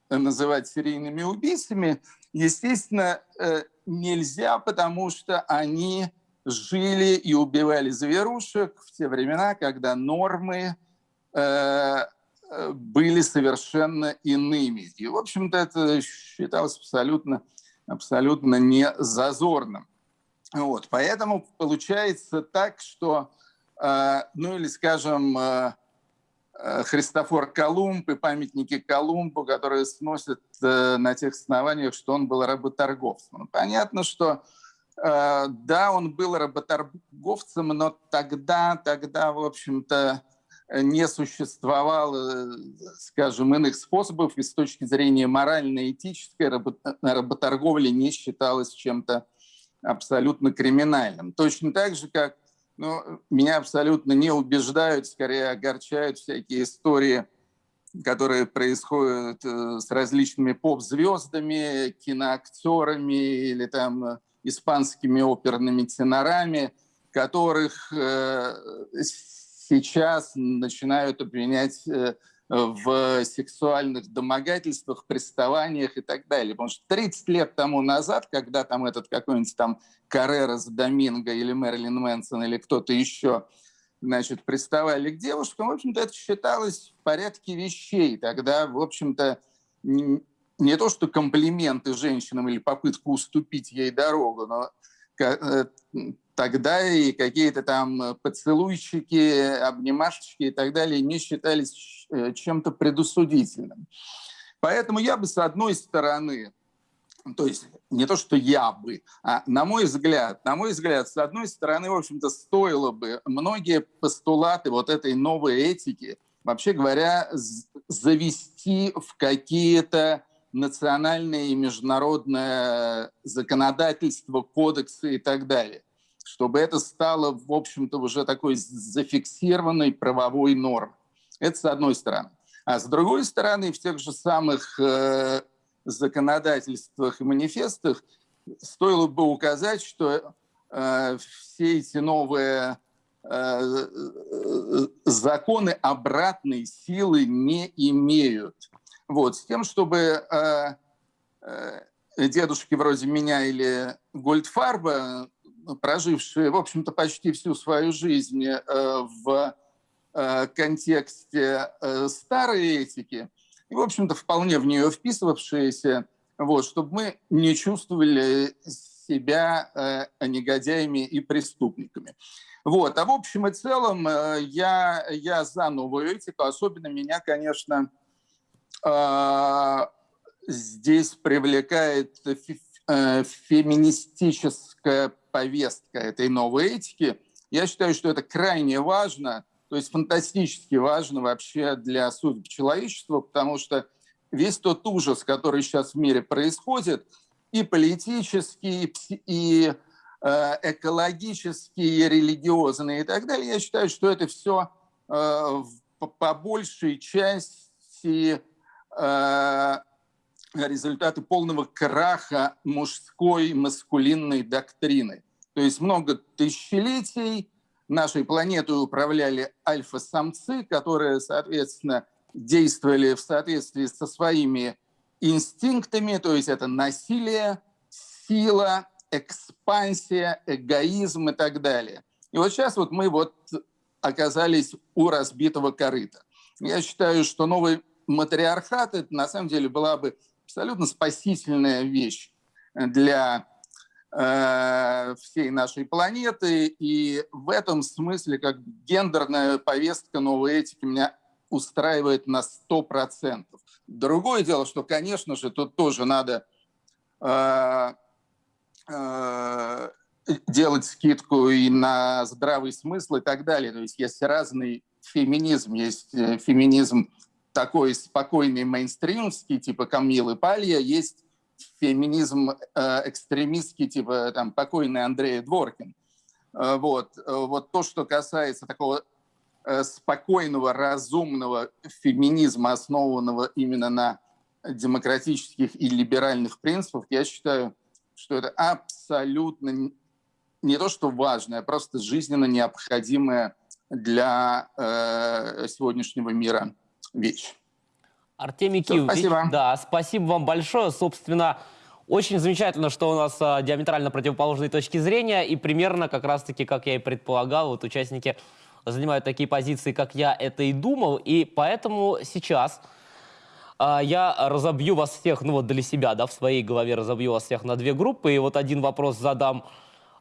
называть серийными убийцами, естественно, э, нельзя, потому что они жили и убивали зверушек в те времена, когда нормы э, э, были совершенно иными. И, в общем-то, это считалось абсолютно, абсолютно не зазорным. Вот. Поэтому получается так, что, ну или, скажем, Э, Христофор Колумб и памятники Колумбу, которые сносят э, на тех основаниях, что он был работорговцем. Ну, понятно, что э, да, он был работорговцем, но тогда, тогда, в общем-то, не существовало, скажем, иных способов, и с точки зрения морально-этической работорговля не считалась чем-то абсолютно криминальным. Точно так же, как ну, меня абсолютно не убеждают, скорее огорчают всякие истории, которые происходят э, с различными поп-звездами, киноактерами или там испанскими оперными тенорами, которых э, сейчас начинают обвинять э, в сексуальных домогательствах, приставаниях и так далее. Потому что 30 лет тому назад, когда там этот какой-нибудь там Каррерас Доминго или Мэрилин Мэнсон или кто-то еще значит, приставали к девушкам, в общем-то, это считалось в порядке вещей. Тогда, в общем-то, не то, что комплименты женщинам или попытку уступить ей дорогу, но э, тогда и какие-то там поцелуйчики, обнимашечки и так далее не считались э, чем-то предусудительным. Поэтому я бы с одной стороны, то есть не то, что я бы, а на мой взгляд, на мой взгляд, с одной стороны, в общем-то, стоило бы многие постулаты вот этой новой этики, вообще говоря, завести в какие-то национальное и международное законодательство, кодексы и так далее, чтобы это стало, в общем-то, уже такой зафиксированной правовой нормой. Это с одной стороны. А с другой стороны, в тех же самых э, законодательствах и манифестах стоило бы указать, что э, все эти новые э, законы обратной силы не имеют. Вот, с тем, чтобы э, э, дедушки вроде меня или Гольдфарба, прожившие, в общем-то, почти всю свою жизнь э, в э, контексте э, старой этики, и, в общем-то, вполне в нее вписывавшиеся, вот, чтобы мы не чувствовали себя э, негодяями и преступниками. Вот. А в общем и целом э, я, я за новую этику. Особенно меня, конечно, здесь привлекает э, феминистическая повестка этой новой этики. Я считаю, что это крайне важно, то есть фантастически важно вообще для судьбы человечества, потому что весь тот ужас, который сейчас в мире происходит, и политический, и э, экологический, и религиозный и так далее, я считаю, что это все э, по большей части результаты полного краха мужской маскулинной доктрины. То есть много тысячелетий нашей планетой управляли альфа-самцы, которые, соответственно, действовали в соответствии со своими инстинктами, то есть это насилие, сила, экспансия, эгоизм и так далее. И вот сейчас вот мы вот оказались у разбитого корыта. Я считаю, что новый матриархат это на самом деле была бы абсолютно спасительная вещь для э, всей нашей планеты. И в этом смысле как гендерная повестка новой этики меня устраивает на 100%. Другое дело, что, конечно же, тут тоже надо э, э, делать скидку и на здравый смысл и так далее. То есть есть разный феминизм. Есть э, феминизм такой спокойный мейнстримский, типа Камилы Палья, есть феминизм э, экстремистский, типа там покойный Андрей Дворкин. Э, вот. Э, вот то, что касается такого э, спокойного, разумного феминизма, основанного именно на демократических и либеральных принципах, я считаю, что это абсолютно не то, что важное, а просто жизненно необходимое для э, сегодняшнего мира вещь. Артемий Все, Киевич, спасибо. да, спасибо вам большое. Собственно, очень замечательно, что у нас а, диаметрально противоположные точки зрения, и примерно как раз-таки, как я и предполагал, вот участники занимают такие позиции, как я это и думал, и поэтому сейчас а, я разобью вас всех, ну вот для себя, да, в своей голове разобью вас всех на две группы, и вот один вопрос задам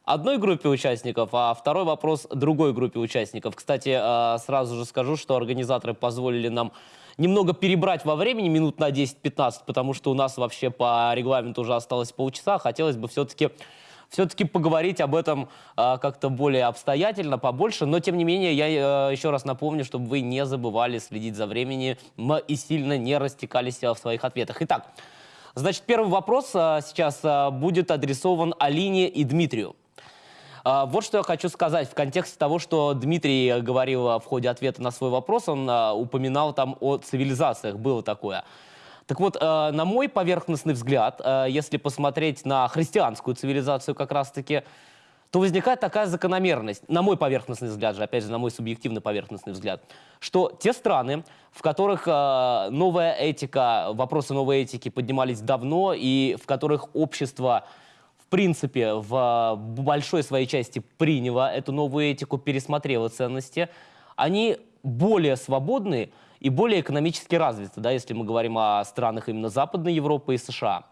одной группе участников, а второй вопрос другой группе участников. Кстати, а, сразу же скажу, что организаторы позволили нам немного перебрать во времени, минут на 10-15, потому что у нас вообще по регламенту уже осталось полчаса. Хотелось бы все-таки все-таки поговорить об этом э, как-то более обстоятельно, побольше. Но, тем не менее, я э, еще раз напомню, чтобы вы не забывали следить за временем и сильно не растекались в своих ответах. Итак, значит, первый вопрос э, сейчас э, будет адресован Алине и Дмитрию. А, вот что я хочу сказать в контексте того, что Дмитрий говорил в ходе ответа на свой вопрос, он а, упоминал там о цивилизациях, было такое. Так вот, а, на мой поверхностный взгляд, если посмотреть на христианскую цивилизацию как раз-таки, то возникает такая закономерность, на мой поверхностный взгляд же, опять же, на мой субъективный поверхностный взгляд, что те страны, в которых новая этика, вопросы новой этики поднимались давно, и в которых общество в принципе, в большой своей части приняло эту новую этику, пересмотрело ценности, они более свободны и более экономически развиты, да, если мы говорим о странах именно Западной Европы и США.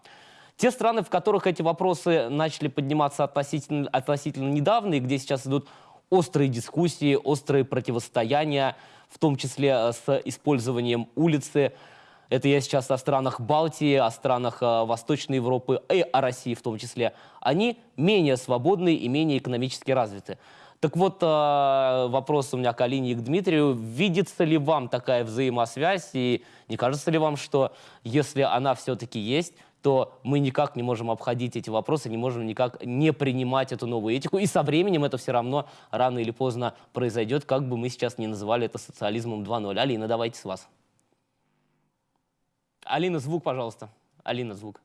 Те страны, в которых эти вопросы начали подниматься относительно, относительно недавно, и где сейчас идут острые дискуссии, острые противостояния, в том числе э, с использованием улицы, это я сейчас о странах Балтии, о странах э, Восточной Европы и о России в том числе. Они менее свободны и менее экономически развиты. Так вот, э, вопрос у меня к Алине и к Дмитрию. Видится ли вам такая взаимосвязь? И не кажется ли вам, что если она все-таки есть, то мы никак не можем обходить эти вопросы, не можем никак не принимать эту новую этику. И со временем это все равно рано или поздно произойдет, как бы мы сейчас не называли это социализмом 2.0. Алина, давайте с вас. Алина, звук, пожалуйста. Алина, звук.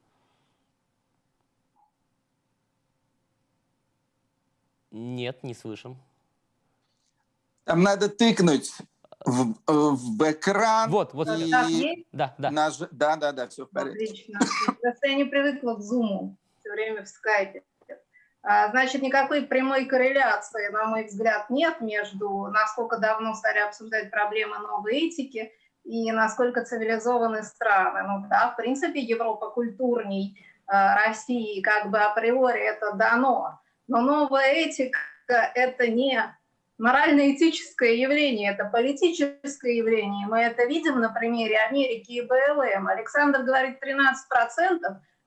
Нет, не слышим. Там надо тыкнуть в, в экран. Вот, вот. И... Так, да, да. Наж... Да, да, да, все в порядке. Отлично. Просто я не привыкла к зуму все время в скайпе. А, значит, никакой прямой корреляции, на мой взгляд, нет между насколько давно стали обсуждать проблемы новой этики и насколько цивилизованы страны. Ну да, в принципе, Европа культурней э, России, как бы априори это дано. Но новая этика – это не морально-этическое явление, это политическое явление. Мы это видим на примере Америки и БЛМ. Александр говорит 13%.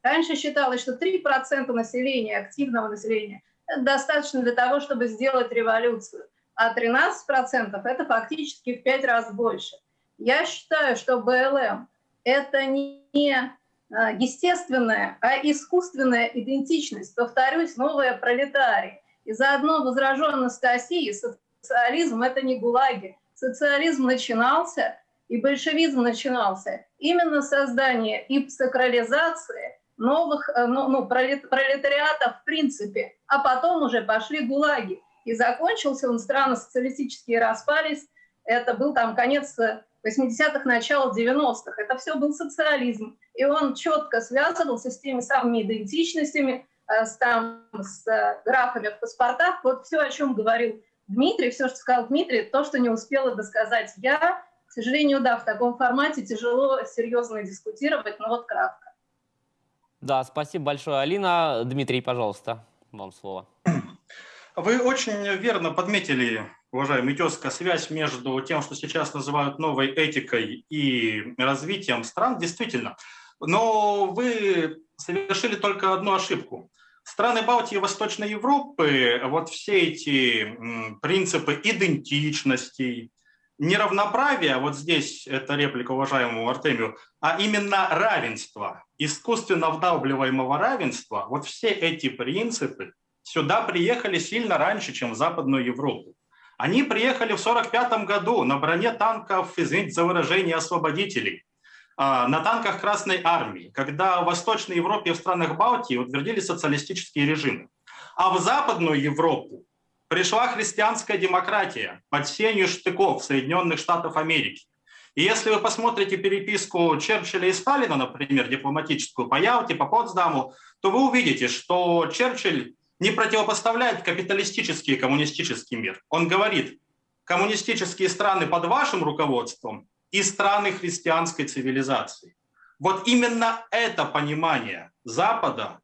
Раньше считалось, что 3% населения, активного населения, достаточно для того, чтобы сделать революцию. А 13% – это фактически в 5 раз больше – я считаю, что БЛМ – это не а, естественная, а искусственная идентичность. Повторюсь, новая пролетария. И заодно возраженность России, социализм – это не гулаги. Социализм начинался, и большевизм начинался именно создание и сакрализации новых э, ну, ну, пролетариата в принципе, а потом уже пошли гулаги. И закончился он, страны социалистические распались, это был там конец 80-х, начало 90-х. Это все был социализм. И он четко связывался с теми самыми идентичностями, э, с, там, с э, графами в паспортах. Вот все, о чем говорил Дмитрий, все, что сказал Дмитрий, то, что не успела досказать я. К сожалению, да, в таком формате тяжело серьезно дискутировать, но вот кратко. Да, спасибо большое, Алина. Дмитрий, пожалуйста, вам слово. Вы очень верно подметили уважаемый тезка, связь между тем, что сейчас называют новой этикой и развитием стран, действительно. Но вы совершили только одну ошибку. Страны Балтии и Восточной Европы, вот все эти принципы идентичности, неравноправия, вот здесь это реплика уважаемому Артемию, а именно равенство, искусственно вдавливаемого равенства, вот все эти принципы сюда приехали сильно раньше, чем в Западную Европу. Они приехали в 1945 году на броне танков, извините за выражение, освободителей, а, на танках Красной Армии, когда в Восточной Европе и в странах Балтии утвердили социалистические режимы. А в Западную Европу пришла христианская демократия под сенью штыков Соединенных Штатов Америки. И если вы посмотрите переписку Черчилля и Сталина, например, дипломатическую по Ялте, по Потсдаму, то вы увидите, что Черчилль не противопоставляет капиталистический и коммунистический мир. Он говорит, коммунистические страны под вашим руководством и страны христианской цивилизации. Вот именно это понимание Запада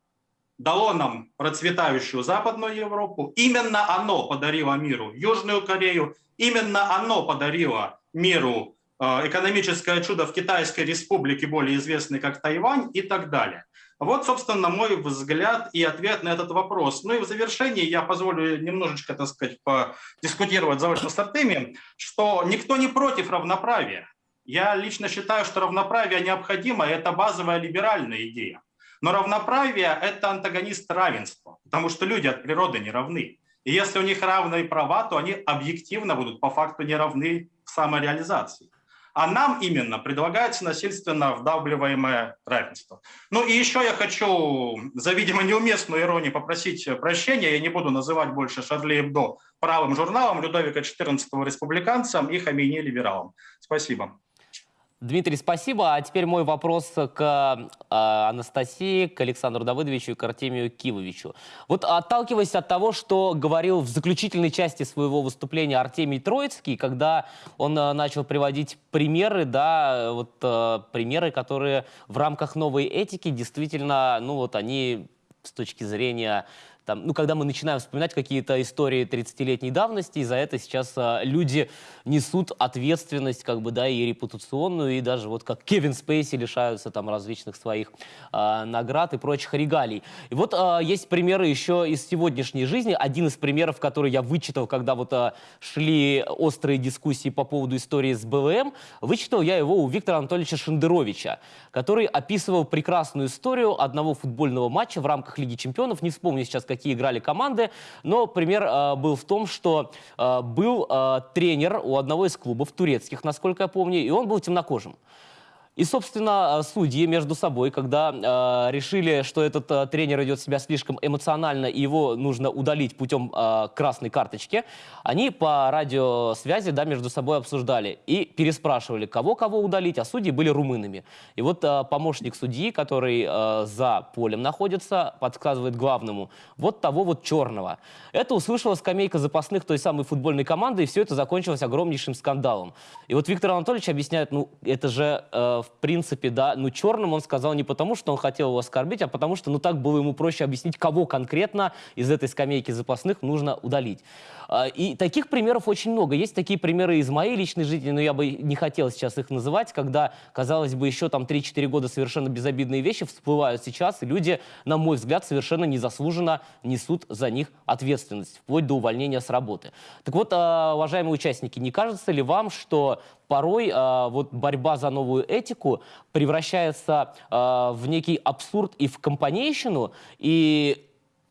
дало нам процветающую Западную Европу. Именно оно подарило миру Южную Корею. Именно оно подарило миру э, экономическое чудо в Китайской республике, более известной как Тайвань и так далее. Вот, собственно, мой взгляд и ответ на этот вопрос. Ну и в завершении я позволю немножечко, так сказать, подискутировать заочно с Артемием, что никто не против равноправия. Я лично считаю, что равноправие необходимо, и это базовая либеральная идея. Но равноправие – это антагонист равенства, потому что люди от природы не равны. И если у них равные права, то они объективно будут по факту не равны в самореализации. А нам именно предлагается насильственно вдавливаемое равенство. Ну и еще я хочу за, видимо, неуместную иронию попросить прощения. Я не буду называть больше Шарли Эбдо правым журналом, Людовика XIV республиканцам и Хамини либералам. Спасибо. Дмитрий, спасибо. А теперь мой вопрос к э, Анастасии, к Александру Давыдовичу и к Артемию Кивовичу. Вот отталкиваясь от того, что говорил в заключительной части своего выступления Артемий Троицкий, когда он э, начал приводить примеры, да, вот э, примеры, которые в рамках новой этики действительно, ну вот они с точки зрения там, ну, когда мы начинаем вспоминать какие-то истории 30-летней давности, и за это сейчас а, люди несут ответственность, как бы, да, и репутационную, и даже вот как Кевин Спейси лишаются там различных своих а, наград и прочих регалий. И вот а, есть примеры еще из сегодняшней жизни. Один из примеров, который я вычитал, когда вот а, шли острые дискуссии по поводу истории с БВМ, вычитал я его у Виктора Анатольевича Шендеровича, который описывал прекрасную историю одного футбольного матча в рамках Лиги Чемпионов. Не вспомню сейчас, как какие играли команды. Но пример э, был в том, что э, был э, тренер у одного из клубов турецких, насколько я помню, и он был темнокожим. И, собственно, судьи между собой, когда э, решили, что этот э, тренер идет себя слишком эмоционально и его нужно удалить путем э, красной карточки, они по радиосвязи да, между собой обсуждали и переспрашивали, кого-кого удалить, а судьи были румынами. И вот э, помощник судьи, который э, за полем находится, подсказывает главному, вот того вот черного. Это услышала скамейка запасных той самой футбольной команды, и все это закончилось огромнейшим скандалом. И вот Виктор Анатольевич объясняет, ну, это же... Э, в принципе, да, ну, черным он сказал не потому, что он хотел его оскорбить, а потому что, ну, так было ему проще объяснить, кого конкретно из этой скамейки запасных нужно удалить. А, и таких примеров очень много. Есть такие примеры из моей личной жизни, но я бы не хотел сейчас их называть, когда, казалось бы, еще там 3-4 года совершенно безобидные вещи всплывают сейчас, и люди, на мой взгляд, совершенно незаслуженно несут за них ответственность, вплоть до увольнения с работы. Так вот, а, уважаемые участники, не кажется ли вам, что порой э, вот борьба за новую этику превращается э, в некий абсурд и в компанейщину, и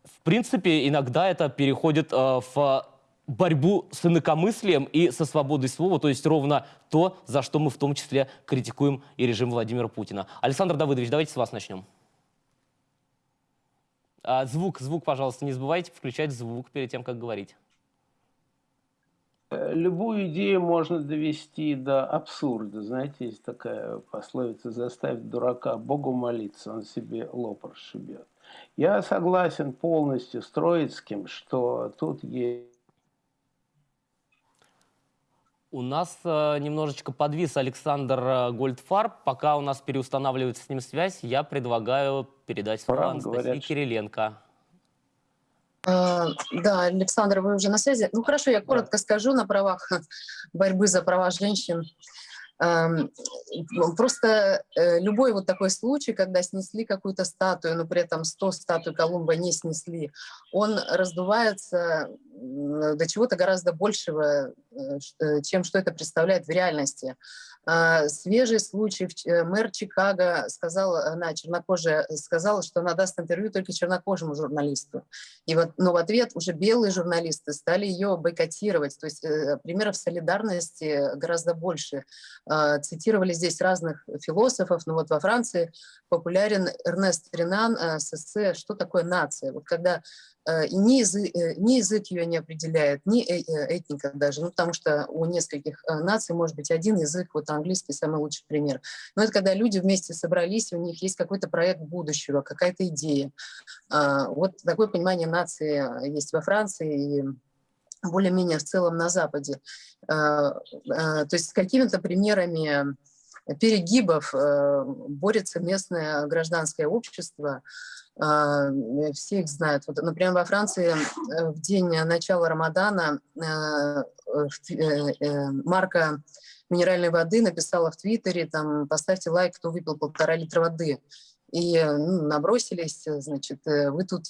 в принципе иногда это переходит э, в борьбу с инакомыслием и со свободой слова, то есть ровно то, за что мы в том числе критикуем и режим Владимира Путина. Александр Давыдович, давайте с вас начнем. Звук, звук, пожалуйста, не забывайте включать звук перед тем, как говорить. Э, любую идею можно довести до абсурда. Знаете, есть такая пословица «заставить дурака Богу молиться, он себе лоб расшибет». Я согласен полностью с Троицким, что тут есть у нас э, немножечко подвис Александр э, Гольдфарб. Пока у нас переустанавливается с ним связь, я предлагаю передать слово Анастасии Кириленко. А, да, Александр, вы уже на связи. Ну хорошо, я коротко да. скажу на правах борьбы за права женщин. Просто э, любой вот такой случай, когда снесли какую-то статую, но при этом 100 статуй Колумба не снесли, он раздувается до чего-то гораздо большего, э, чем что это представляет в реальности. А, свежий случай, мэр Чикаго сказал, она чернокожая, сказала, что она даст интервью только чернокожему журналисту. И вот, но в ответ уже белые журналисты стали ее бойкотировать. То есть примеров солидарности гораздо больше. А, цитировали здесь разных философов, но вот во Франции популярен Эрнест Ренан э, с эссе «Что такое нация?». Вот когда э, и ни язык, э, ни язык ее не определяет, ни этника даже, ну, потому что у нескольких наций может быть один язык, вот английский самый лучший пример. Но это когда люди вместе собрались, у них есть какой-то проект будущего, какая-то идея. А, вот такое понимание нации есть во Франции, и более-менее в целом на Западе. Э, э, то есть с какими-то примерами перегибов э, борется местное гражданское общество. Все их знают. Вот, например, во Франции в день начала Рамадана марка минеральной воды написала в Твиттере, там, поставьте лайк, кто выпил полтора литра воды. И ну, набросились, значит, вы тут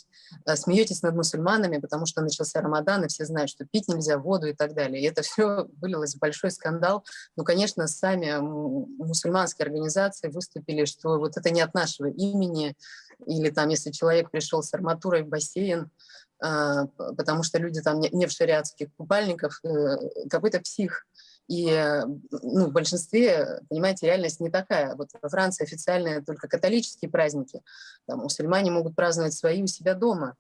смеетесь над мусульманами, потому что начался Рамадан, и все знают, что пить нельзя, воду и так далее. И это все вылилось в большой скандал. Ну, конечно, сами мусульманские организации выступили, что вот это не от нашего имени, или там, если человек пришел с арматурой в бассейн, потому что люди там не в шариатских купальниках, э, какой-то псих. И ну, в большинстве, понимаете, реальность не такая. Вот во Франции официальные только католические праздники. Там мусульмане могут праздновать свои у себя дома.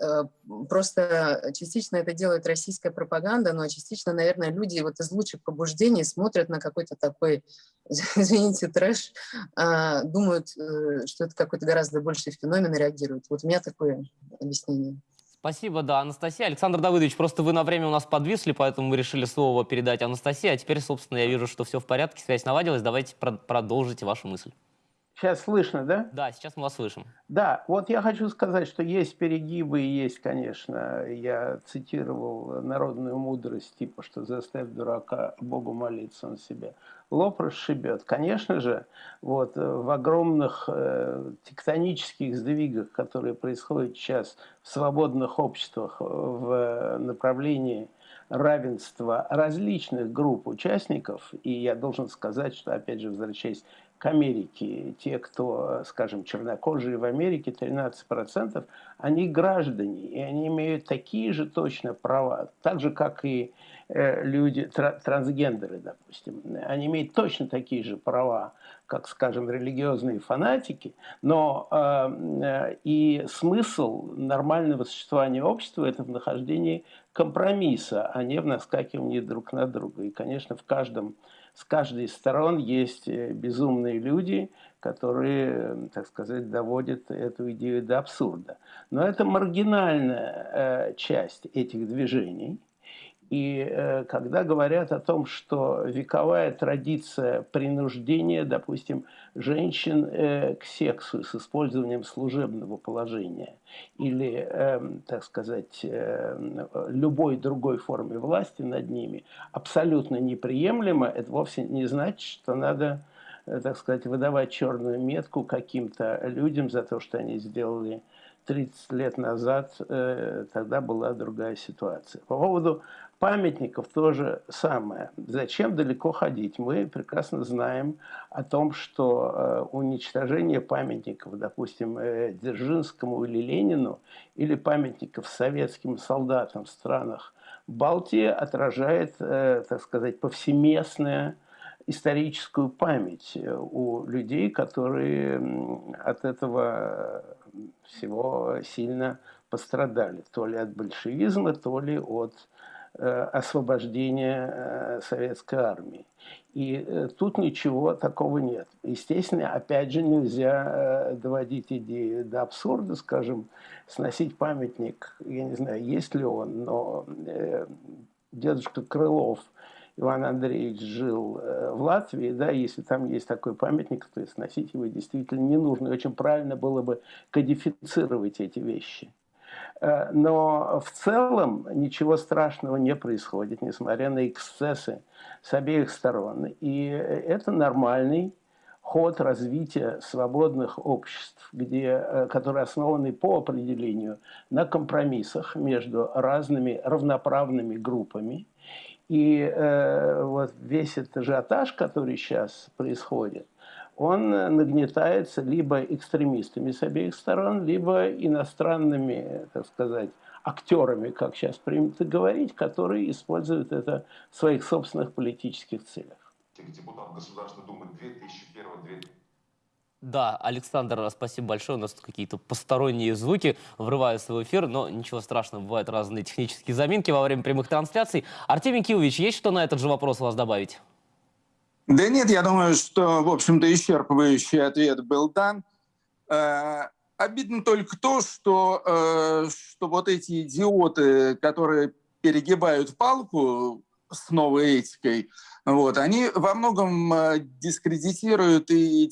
Э, просто частично это делает российская пропаганда, но частично, наверное, люди вот из лучших побуждений смотрят на какой-то такой, извините, трэш, а, думают, э, что это какой-то гораздо больший феномен и реагируют. Вот у меня такое объяснение. Спасибо, да, Анастасия. Александр Давыдович, просто вы на время у нас подвисли, поэтому мы решили слово передать Анастасии. А теперь, собственно, я вижу, что все в порядке, связь наладилась. Давайте продолжите вашу мысль. Сейчас слышно, да? Да, сейчас мы вас слышим. Да, вот я хочу сказать, что есть перегибы, есть, конечно, я цитировал народную мудрость, типа, что заставь дурака Богу молиться, он себе лоб расшибет. Конечно же, вот в огромных э, тектонических сдвигах, которые происходят сейчас в свободных обществах в направлении равенства различных групп участников, и я должен сказать, что, опять же, возвращаясь к Америке. Те, кто, скажем, чернокожие в Америке, 13%, они граждане, и они имеют такие же точно права, так же, как и э, люди, трансгендеры, допустим. Они имеют точно такие же права, как, скажем, религиозные фанатики, но э, и смысл нормального существования общества – это в нахождении компромисса, а не в наскакивании друг на друга. И, конечно, в каждом с каждой из сторон есть э, безумные люди, которые, так сказать, доводят эту идею до абсурда. Но это маргинальная э, часть этих движений. И э, когда говорят о том, что вековая традиция принуждения, допустим, женщин э, к сексу с использованием служебного положения или, э, так сказать, э, любой другой форме власти над ними абсолютно неприемлемо, это вовсе не значит, что надо, э, так сказать, выдавать черную метку каким-то людям за то, что они сделали 30 лет назад, тогда была другая ситуация. По поводу памятников то же самое. Зачем далеко ходить? Мы прекрасно знаем о том, что э, уничтожение памятников, допустим, э, Дзержинскому или Ленину, или памятников советским солдатам в странах Балтии отражает, э, так сказать, повсеместное историческую память у людей, которые от этого всего сильно пострадали. То ли от большевизма, то ли от Э, освобождения э, советской армии. И э, тут ничего такого нет. Естественно, опять же, нельзя доводить идею до абсурда, скажем, сносить памятник, я не знаю, есть ли он, но дедушка Крылов Иван Андреевич жил в Латвии, да, если там есть такой памятник, то сносить его действительно не нужно. И очень правильно было бы кодифицировать эти вещи. Э, но в целом ничего страшного не происходит, несмотря на эксцессы с обеих сторон. И это нормальный ход развития свободных обществ, где, э, которые основаны по определению на компромиссах между разными равноправными группами. И э, вот весь этот ажиотаж, который сейчас происходит, он нагнетается либо экстремистами с обеих сторон, либо иностранными, так сказать, актерами, как сейчас принято говорить, которые используют это в своих собственных политических целях. Депутат Государственной Думы 2001 да, Александр, спасибо большое. У нас тут какие-то посторонние звуки врываются в эфир, но ничего страшного, бывают разные технические заминки во время прямых трансляций. Артемий Киевич, есть что на этот же вопрос у вас добавить? Да нет, я думаю, что, в общем-то, исчерпывающий ответ был дан. Э, обидно только то, что, э, что вот эти идиоты, которые перегибают палку с новой этикой, вот, они во многом э, дискредитируют и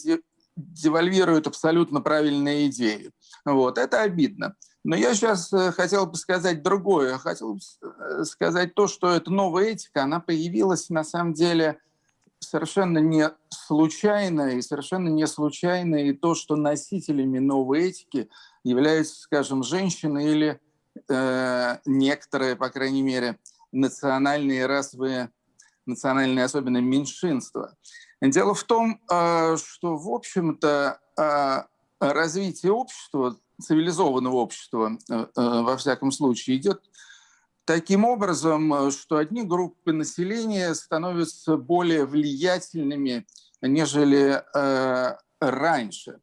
девальвируют абсолютно правильные идеи. Вот, это обидно. Но я сейчас хотел бы сказать другое. Хотел бы сказать то, что эта новая этика, она появилась на самом деле совершенно не случайно, и совершенно не случайно и то, что носителями новой этики являются, скажем, женщины или э, некоторые, по крайней мере, национальные расовые, национальные особенно меньшинства. Дело в том, э, что, в общем-то, э, развитие общества, цивилизованного общества, э, э, во всяком случае, идет таким образом, э, что одни группы населения становятся более влиятельными, нежели э, раньше.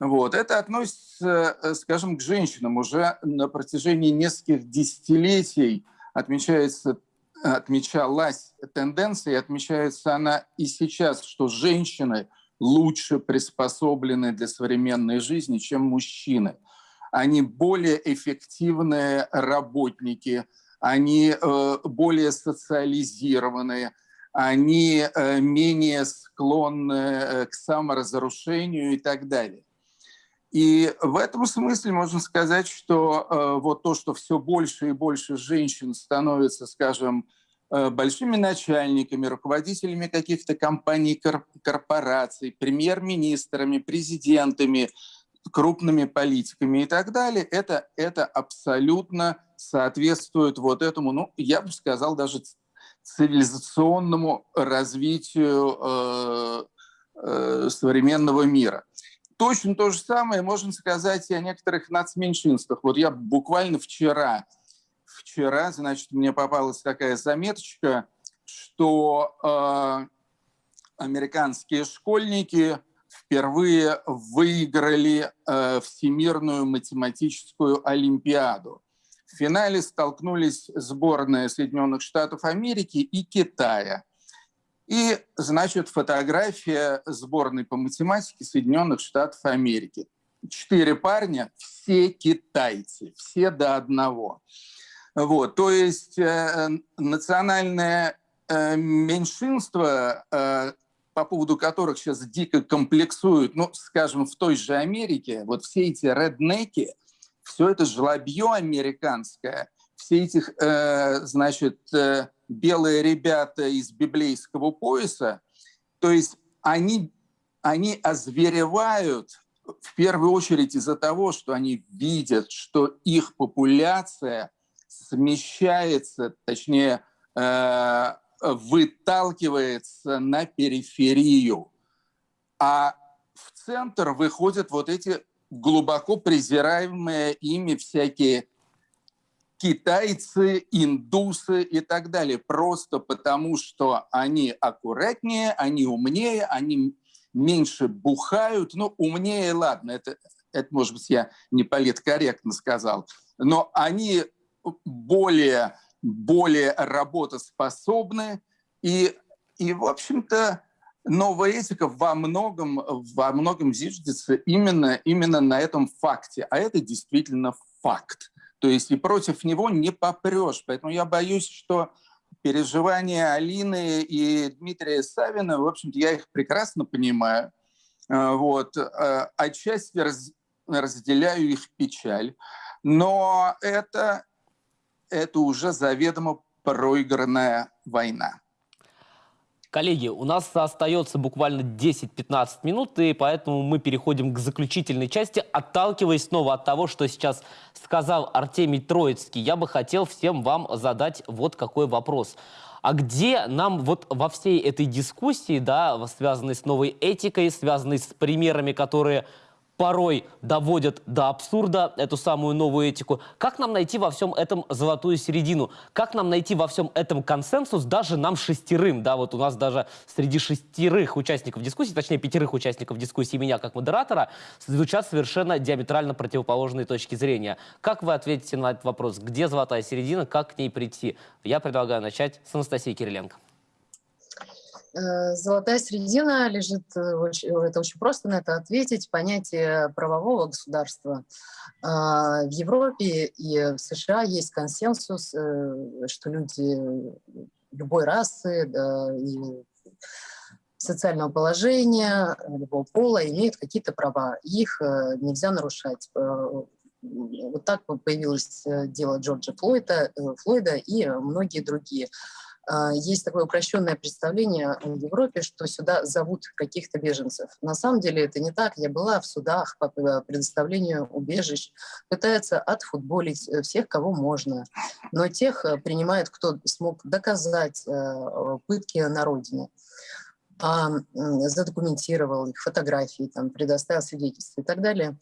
Вот. Это относится, э, скажем, к женщинам. Уже на протяжении нескольких десятилетий отмечается, отмечалась тенденция, и отмечается она и сейчас, что женщины лучше приспособлены для современной жизни, чем мужчины. Они более эффективные работники – они э, более социализированные, они э, менее склонны э, к саморазрушению и так далее. И в этом смысле можно сказать, что вот то, что все больше и больше женщин становятся, скажем, большими начальниками, руководителями каких-то компаний, корпораций, премьер-министрами, президентами, крупными политиками и так далее, это, это абсолютно соответствует вот этому, ну, я бы сказал, даже цивилизационному развитию э, э, современного мира. Точно то же самое можно сказать и о некоторых нацменьшинствах. Вот я буквально вчера, вчера, значит, мне попалась такая заметочка, что э, американские школьники впервые выиграли э, Всемирную математическую олимпиаду. В финале столкнулись сборная Соединенных Штатов Америки и Китая. И, значит, фотография сборной по математике Соединенных Штатов Америки. Четыре парня, все китайцы, все до одного. Вот, то есть э, национальное э, меньшинство, э, по поводу которых сейчас дико комплексуют, ну, скажем, в той же Америке, вот все эти реднеки, все это жлобье американское, все эти, э, значит, э, белые ребята из библейского пояса, то есть они, они озверевают в первую очередь из-за того, что они видят, что их популяция смещается, точнее, э, выталкивается на периферию. А в центр выходят вот эти глубоко презираемые ими всякие китайцы, индусы и так далее, просто потому что они аккуратнее, они умнее, они меньше бухают. Ну, умнее, ладно, это, это может быть, я не политкорректно сказал, но они более, более работоспособны и, и в общем-то, новая этика во многом, во многом зиждется именно, именно на этом факте. А это действительно факт. То есть и против него не попрешь. Поэтому я боюсь, что переживания Алины и Дмитрия Савина, в общем-то, я их прекрасно понимаю. А, вот. А, отчасти раз, разделяю их печаль. Но это, это уже заведомо проигранная война. Коллеги, у нас остается буквально 10-15 минут, и поэтому мы переходим к заключительной части. Отталкиваясь снова от того, что сейчас сказал Артемий Троицкий, я бы хотел всем вам задать вот какой вопрос. А где нам вот во всей этой дискуссии, да, связанной с новой этикой, связанной с примерами, которые порой доводят до абсурда эту самую новую этику. Как нам найти во всем этом золотую середину? Как нам найти во всем этом консенсус даже нам шестерым? Да, вот у нас даже среди шестерых участников дискуссии, точнее пятерых участников дискуссии меня как модератора, звучат совершенно диаметрально противоположные точки зрения. Как вы ответите на этот вопрос? Где золотая середина? Как к ней прийти? Я предлагаю начать с Анастасии Кириленко. Э, золотая середина лежит, э, это очень просто на это ответить, понятие правового государства. А, в Европе и в США есть консенсус, э, что люди любой расы и социального положения, любого пола имеют какие-то права. Их нельзя нарушать. Вот так появилось дело Джорджа Флойда, Флойда и многие другие. А, есть такое упрощенное представление в Европе, что сюда зовут каких-то беженцев. На самом деле это не так. Я была в судах по предоставлению убежищ. Пытаются отфутболить э, всех, кого можно. Но тех э, принимают, кто смог доказать э, пытки на родине задокументировал их фотографии, там, предоставил свидетельства и так далее.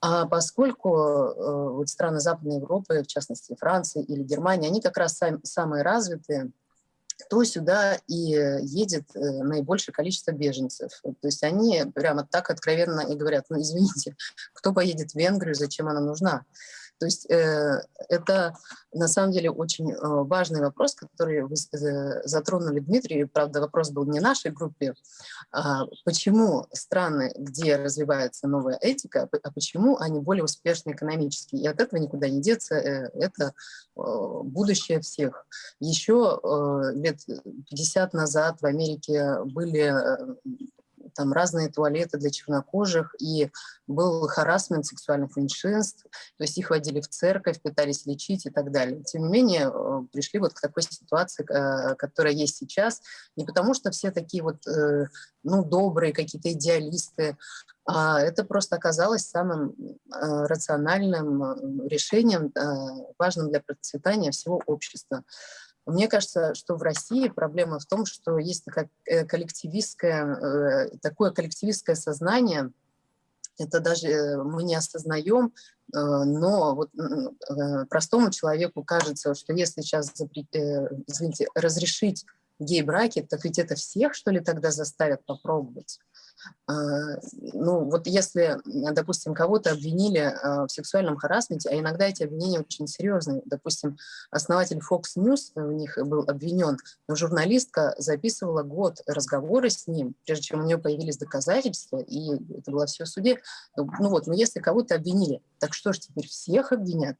А поскольку э, вот страны Западной Европы, в частности Франция или Германия, они как раз сами, самые развитые, то сюда и едет э, наибольшее количество беженцев. То есть они прямо так откровенно и говорят, ну извините, кто поедет в Венгрию, зачем она нужна? То есть э, это на самом деле очень э, важный вопрос, который вы э, затронули, Дмитрий. Правда, вопрос был не нашей группе. А почему страны, где развивается новая этика, а почему они более успешны экономически? И от этого никуда не деться. Это будущее всех. Еще лет 50 назад в Америке были там разные туалеты для чернокожих, и был харасмент сексуальных меньшинств, то есть их водили в церковь, пытались лечить и так далее. Тем не менее, э, пришли вот к такой ситуации, э, которая есть сейчас, не потому что все такие вот, э, ну, добрые какие-то идеалисты, а это просто оказалось самым рациональным решением, важным для процветания всего общества. Мне кажется, что в России проблема в том, что есть такое э, коллективистское, э, такое коллективистское сознание, это даже э, мы не осознаем, но вот простому человеку кажется, что если сейчас извините, разрешить гей-браки, так ведь это всех, что ли, тогда заставят попробовать? А, ну, вот если, допустим, кого-то обвинили а, в сексуальном харасменте, а иногда эти обвинения очень серьезные. Допустим, основатель Fox News в них был обвинен, но журналистка записывала год разговоры с ним, прежде чем у нее появились доказательства, и это было все в суде. Ну вот, но если кого-то обвинили, так что ж теперь всех обвинят?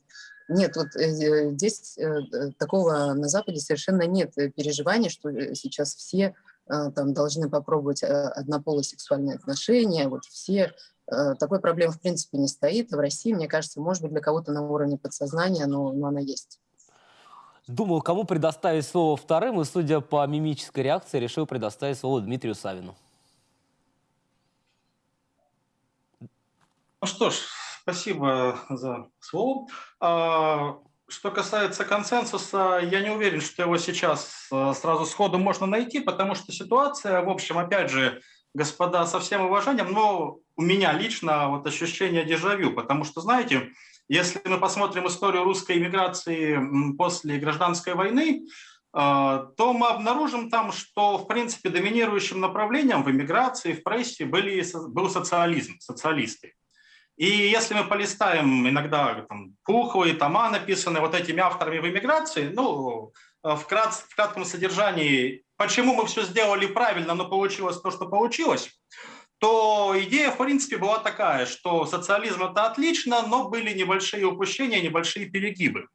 Нет, вот э, э здесь э, э, такого на Западе совершенно нет переживания, что сейчас все Э, там должны попробовать э, однополые сексуальные отношения, вот все, э, такой проблемы в принципе не стоит. В России, мне кажется, может быть для кого-то на уровне подсознания, но, но она есть. Думал, кому предоставить слово вторым, и, судя по мимической реакции, решил предоставить слово Дмитрию Савину. Ну что ж, спасибо за слово. А, что касается консенсуса, я не уверен, что его сейчас э, сразу сходу можно найти, потому что ситуация, в общем, опять же, господа, со всем уважением, но у меня лично вот ощущение дежавю, потому что, знаете, если мы посмотрим историю русской иммиграции после гражданской войны, э, то мы обнаружим там, что, в принципе, доминирующим направлением в иммиграции, в прессе были, был социализм, социалисты. И если мы полистаем иногда там, Пуховые тома, написанные вот этими авторами в эмиграции, ну, э, в, крат, в кратком содержании, почему мы все сделали правильно, но получилось то, что получилось, то идея, в принципе, была такая, что социализм – это отлично, но были небольшие упущения, небольшие перегибы.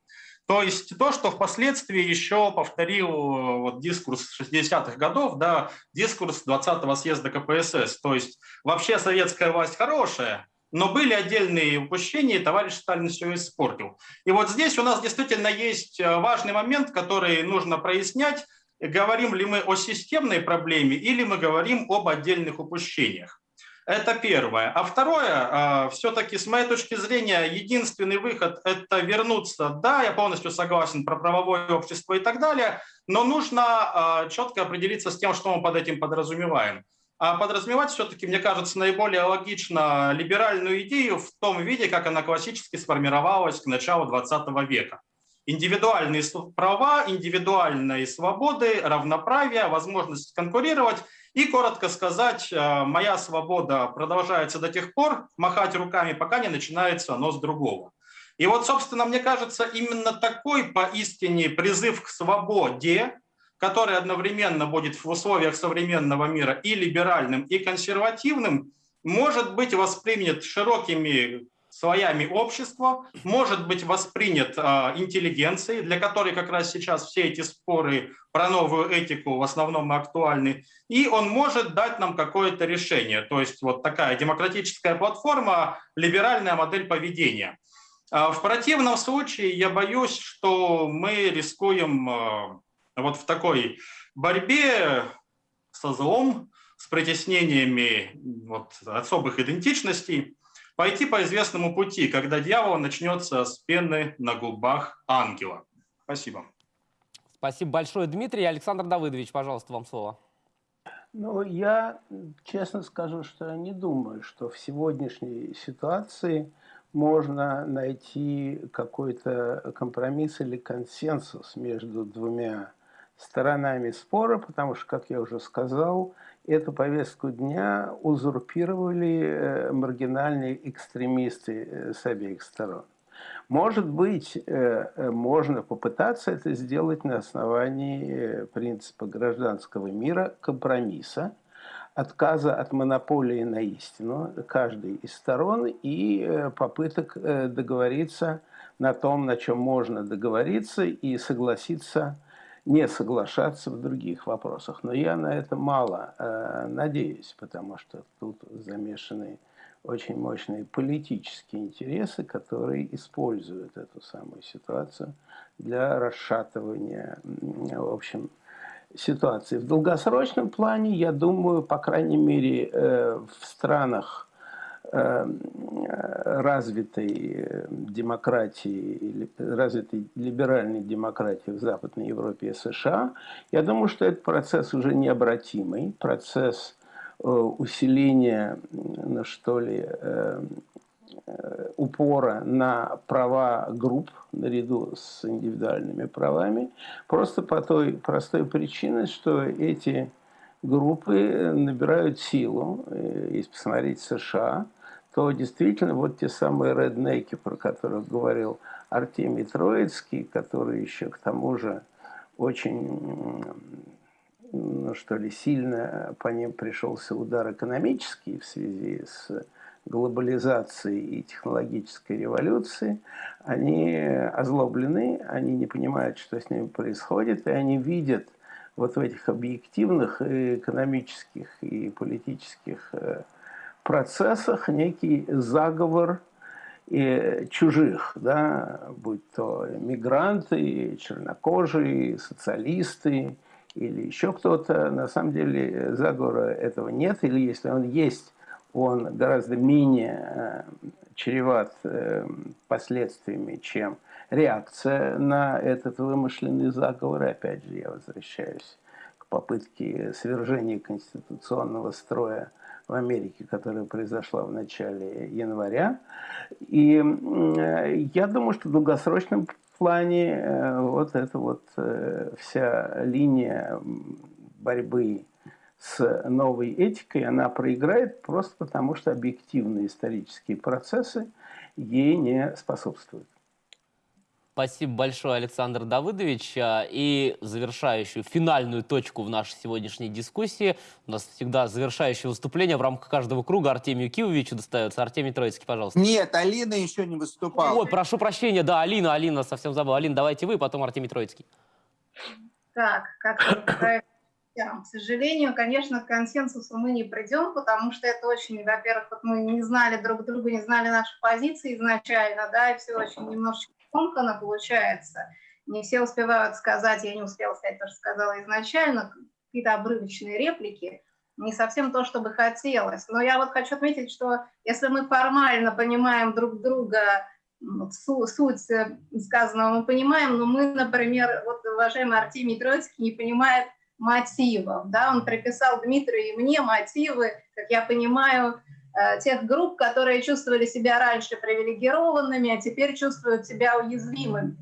То есть то, что впоследствии еще повторил э, вот, дискурс 60-х годов, да, дискурс 20-го съезда КПСС. То есть вообще советская власть хорошая, но были отдельные упущения, и товарищ Сталин все испортил. И вот здесь у нас действительно есть э, важный момент, который нужно прояснять. Говорим ли мы о системной проблеме или мы говорим об отдельных упущениях. Это первое. А второе, э, все-таки с моей точки зрения, единственный выход – это вернуться. Да, я полностью согласен про правовое общество и так далее, но нужно э, четко определиться с тем, что мы под этим подразумеваем. А подразумевать все-таки, мне кажется, наиболее логично либеральную идею в том виде, как она классически сформировалась к началу 20 века. Индивидуальные права, индивидуальные свободы, равноправие, возможность конкурировать. И, коротко сказать, э, моя свобода продолжается до тех пор, махать руками, пока не начинается нос другого. И вот, собственно, мне кажется, именно такой поистине призыв к свободе, который одновременно будет в условиях современного мира и либеральным, и консервативным, может быть воспринят широкими слоями общества, может быть воспринят э, интеллигенцией, для которой как раз сейчас все эти споры про новую этику в основном актуальны, и он может дать нам какое-то решение. То есть вот такая демократическая платформа, либеральная модель поведения. В противном случае я боюсь, что мы рискуем вот в такой борьбе со злом, с притеснениями вот, особых идентичностей, пойти по известному пути, когда дьявол начнется с пены на губах ангела. Спасибо. Спасибо большое, Дмитрий. Александр Давыдович, пожалуйста, вам слово. Ну, я честно скажу, что я не думаю, что в сегодняшней ситуации можно найти какой-то компромисс или консенсус между двумя сторонами спора, потому что, как я уже сказал, эту повестку дня узурпировали э, маргинальные экстремисты э, с обеих сторон. Может быть, э, можно попытаться это сделать на основании принципа гражданского мира, компромисса, отказа от монополии на истину каждой из сторон и попыток договориться на том, на чем можно договориться и согласиться не соглашаться в других вопросах. Но я на это мало э, надеюсь, потому что тут замешаны очень мощные политические интересы, которые используют эту самую ситуацию для расшатывания, в общем, ситуации. В долгосрочном плане, я думаю, по крайней мере, э, в странах развитой э, демократии, развитой либеральной демократии в Западной Европе и США, я думаю, что этот процесс уже необратимый, процесс э, усиления, ну, что ли, э, упора на права групп наряду с индивидуальными правами, просто по той простой причине, что эти группы набирают силу. Если посмотреть США, то действительно вот те самые реднеки, про которых говорил Артемий Троицкий, который еще к тому же очень, ну что ли, сильно по ним пришелся удар экономический в связи с глобализацией и технологической революцией, они озлоблены, они не понимают, что с ними происходит, и они видят вот в этих объективных экономических и политических э, процессах некий заговор и чужих, да, будь то мигранты, чернокожие, социалисты или еще кто-то. На самом деле заговора этого нет, или если он есть, он гораздо менее э, чреват э, последствиями, чем реакция на этот вымышленный заговор. И опять же, я возвращаюсь к попытке свержения конституционного строя в Америке, которая произошла в начале января. И я думаю, что в долгосрочном плане э, вот эта вот э, вся линия борьбы с новой этикой, она проиграет просто потому, что объективные исторические процессы ей не способствуют. Спасибо большое, Александр Давыдович. А, и завершающую, финальную точку в нашей сегодняшней дискуссии. У нас всегда завершающее выступление в рамках каждого круга Артемию Кивовичу достается. Артемий Троицкий, пожалуйста. Нет, Алина еще не выступала. Ой, прошу прощения, да, Алина, Алина, совсем забыл. Алина, давайте вы, потом Артемий Троицкий. Так, как к сожалению, конечно, к консенсусу мы не придем, потому что это очень, во-первых, вот мы не знали друг друга, не знали наши позиции изначально, да, и все очень немножечко скомканно получается. Не все успевают сказать, я не успела сказать то, что сказала изначально, какие-то обрывочные реплики, не совсем то, что бы хотелось. Но я вот хочу отметить, что если мы формально понимаем друг друга, суть сказанного мы понимаем, но мы, например, вот уважаемый Артемий Троицкий не понимает мотивов. Да? Он приписал Дмитрию и мне мотивы, как я понимаю, Э, тех групп, которые чувствовали себя раньше привилегированными, а теперь чувствуют себя уязвимыми.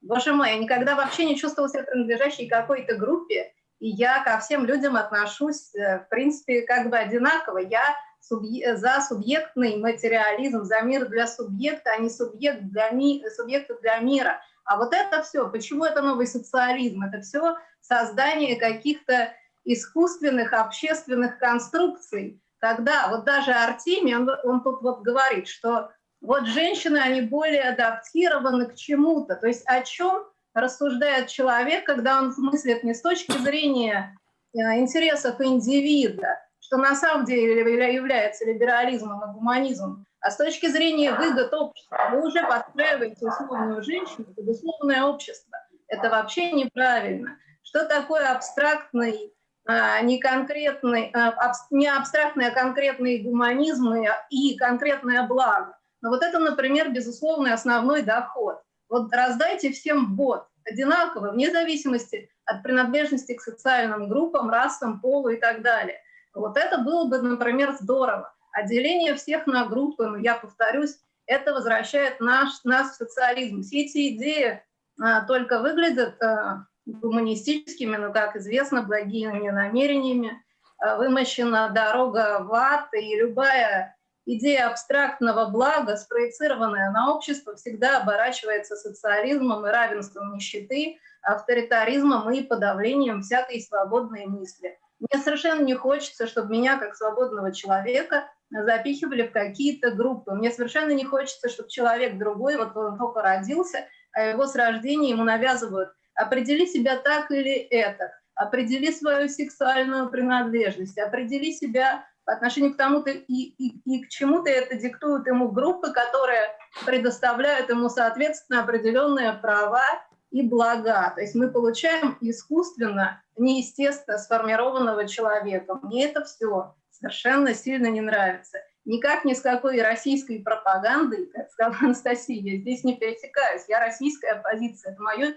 Боже мой, я никогда вообще не чувствовала себя принадлежащей какой-то группе, и я ко всем людям отношусь, э, в принципе, как бы одинаково. Я за субъектный материализм, за мир для субъекта, а не субъект для ми... субъекта для мира. А вот это все, почему это новый социализм? Это все создание каких-то искусственных общественных конструкций, Тогда вот даже Артемий, он, он тут вот говорит, что вот женщины, они более адаптированы к чему-то. То есть о чем рассуждает человек, когда он мыслит не с точки зрения э, интересов индивида, что на самом деле является либерализмом и гуманизмом, а с точки зрения выгод общества. Вы уже подстраиваете условную женщину под условное общество. Это вообще неправильно. что такое абстрактный, не конкретный, а, не абстрактный, а конкретный гуманизм и конкретное благо. Но вот это, например, безусловный основной доход. Вот раздайте всем бот одинаково, вне зависимости от принадлежности к социальным группам, расам, полу и так далее. Вот это было бы, например, здорово. Отделение всех на группы, но я повторюсь, это возвращает наш, нас в социализм. Все эти идеи а, только выглядят а, гуманистическими, но, как известно, благими намерениями. А, вымощена дорога в ад, и любая идея абстрактного блага, спроецированная на общество, всегда оборачивается социализмом и равенством нищеты, авторитаризмом и подавлением всякой свободной мысли. Мне совершенно не хочется, чтобы меня, как свободного человека, запихивали в какие-то группы. Мне совершенно не хочется, чтобы человек другой, вот он только родился, а его с рождения ему навязывают определи себя так или это, определи свою сексуальную принадлежность, определи себя по отношению к тому-то и, и, и к чему-то это диктуют ему группы, которые предоставляют ему, соответственно, определенные права и блага. То есть мы получаем искусственно, неестественно сформированного человека. Мне это все совершенно сильно не нравится. Никак ни с какой российской пропагандой, как сказала Анастасия, я здесь не пересекаюсь. Я российская оппозиция. Это мое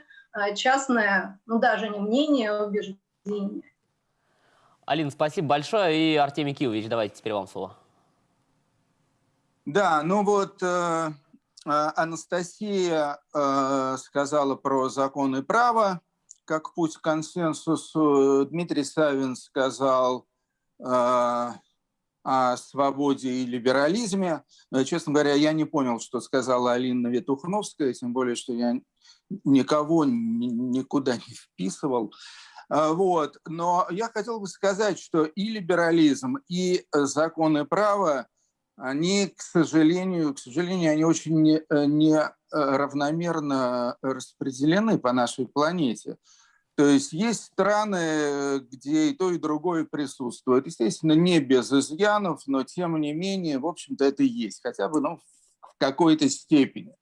частное, ну даже не мнение, а убеждение. Алина, спасибо большое. И Артемий Киевич, давайте теперь вам слово. Да, ну вот э, э Анастасия э, сказала про закон и право, как путь к консенсусу. Дмитрий Савин сказал э, о свободе и либерализме. Э, честно говоря, я не понял, что сказала Алина Ветухновская, тем более, что я никого никуда не вписывал. А, вот. Но я хотел бы сказать, что и либерализм, и законы права, они, к сожалению, к сожалению, они очень не, э, не э, равномерно распределены по нашей планете. То есть есть страны, где и то, и другое присутствует. Естественно, не без изъянов, но тем не менее, в общем-то, это есть, хотя бы ну, в какой-то степени.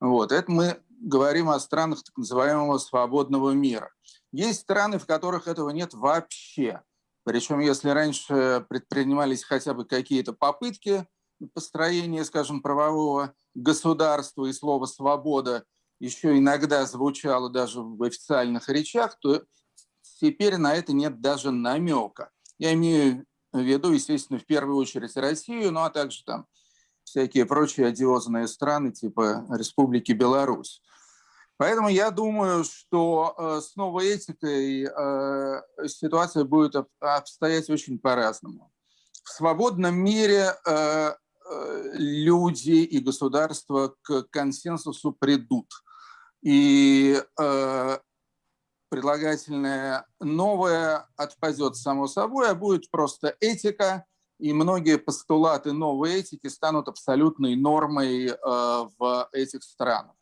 Вот. Это мы говорим о странах так называемого свободного мира. Есть страны, в которых этого нет вообще. Причем, если раньше предпринимались хотя бы какие-то попытки построения, скажем, правового государства и слово «свобода» еще иногда звучало даже в официальных речах, то теперь на это нет даже намека. Я имею в виду, естественно, в первую очередь Россию, ну а также там всякие прочие одиозные страны типа Республики Беларусь. Поэтому я думаю, что э, с новой этикой э, ситуация будет обстоять очень по-разному. В свободном мире э, люди и государства к консенсусу придут. И предлагательное новое отпадет само собой, а будет просто этика, и многие постулаты новой этики станут абсолютной нормой в этих странах.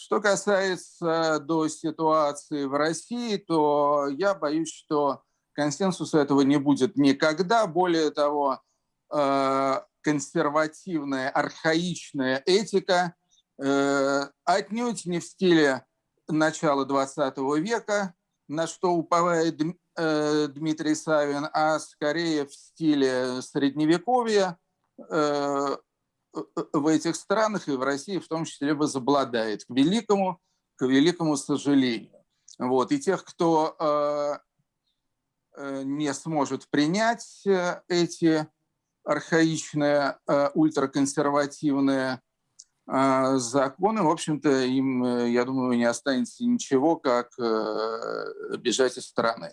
Что касается до ситуации в России, то я боюсь, что консенсуса этого не будет никогда. Более того, э, консервативная, архаичная этика э, отнюдь не в стиле начала 20 века, на что уповает э, Дмитрий Савин, а скорее в стиле средневековья, в этих странах и в России в том числе возобладает, к великому, к великому сожалению. Вот. И тех, кто э, э не сможет принять э, эти архаичные, э, ультраконсервативные э, законы, в общем-то, им, э, я думаю, не останется ничего, как бежать из страны.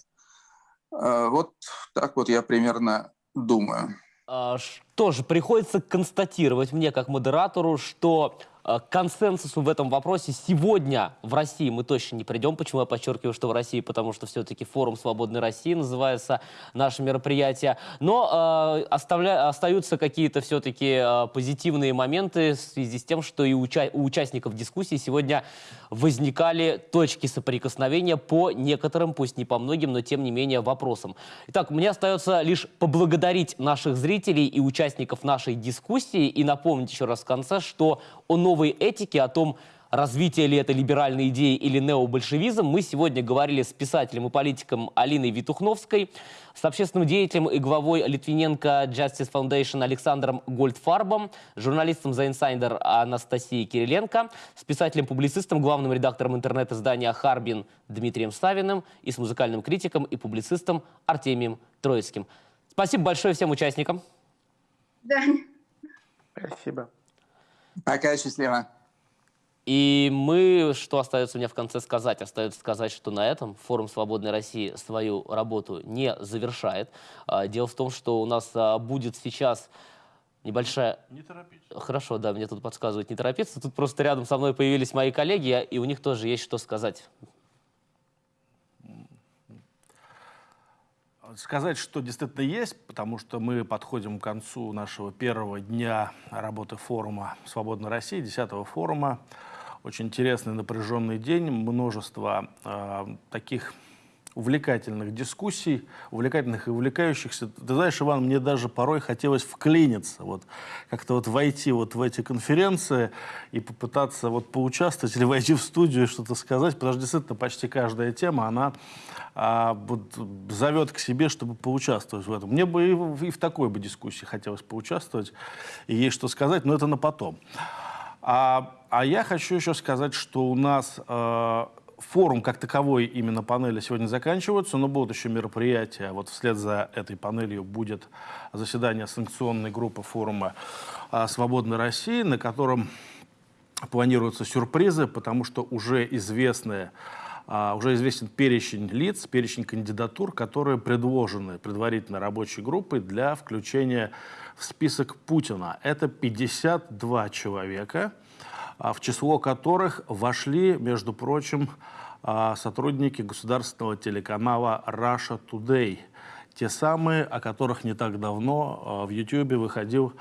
Вот так вот я примерно думаю. А, тоже приходится констатировать мне, как модератору, что к консенсусу в этом вопросе сегодня в России мы точно не придем. Почему я подчеркиваю, что в России? Потому что все-таки форум «Свободной России» называется наше мероприятие. Но э, оставля... остаются какие-то все-таки э, позитивные моменты в связи с тем, что и уча... у участников дискуссии сегодня возникали точки соприкосновения по некоторым, пусть не по многим, но тем не менее вопросам. Итак, мне остается лишь поблагодарить наших зрителей и участников нашей дискуссии и напомнить еще раз в конце, что о новой этике, о том, развитие ли это либеральной идеи или необольшевизм, мы сегодня говорили с писателем и политиком Алиной Витухновской, с общественным деятелем и главой Литвиненко Justice Foundation Александром Гольдфарбом, журналистом The Insider Анастасией Кириленко, с писателем-публицистом, главным редактором интернет-издания «Харбин» Дмитрием Савиным и с музыкальным критиком и публицистом Артемием Троицким. Спасибо большое всем участникам. Да. Спасибо. Пока, счастливо. И мы, что остается мне в конце сказать? Остается сказать, что на этом форум «Свободной России» свою работу не завершает. А, дело в том, что у нас а, будет сейчас небольшая... Не торопитесь. Хорошо, да, мне тут подсказывают не торопиться. Тут просто рядом со мной появились мои коллеги, и у них тоже есть что сказать. Сказать, что действительно есть, потому что мы подходим к концу нашего первого дня работы форума «Свободной России», 10 форума. Очень интересный напряженный день, множество э, таких увлекательных дискуссий, увлекательных и увлекающихся. Ты знаешь, Иван, мне даже порой хотелось вклиниться, вот как-то вот войти вот в эти конференции и попытаться вот поучаствовать или войти в студию и что-то сказать, потому что действительно почти каждая тема, она а, вот, зовет к себе, чтобы поучаствовать в этом. Мне бы и и в такой бы дискуссии хотелось поучаствовать, и есть что сказать, но это на потом. А, а я хочу еще сказать, что у нас э, форум как таковой, именно панели сегодня заканчиваются, но будут еще мероприятия. Вот вслед за этой панелью будет заседание санкционной группы форума э, «Свободной России», на котором планируются сюрпризы, потому что уже известные а, уже известен перечень лиц, перечень кандидатур, которые предложены предварительно рабочей группой для включения в список Путина. Это 52 человека, а, в число которых вошли, между прочим, а, сотрудники государственного телеканала Russia Today. Те самые, о которых не так давно а, в YouTube выходил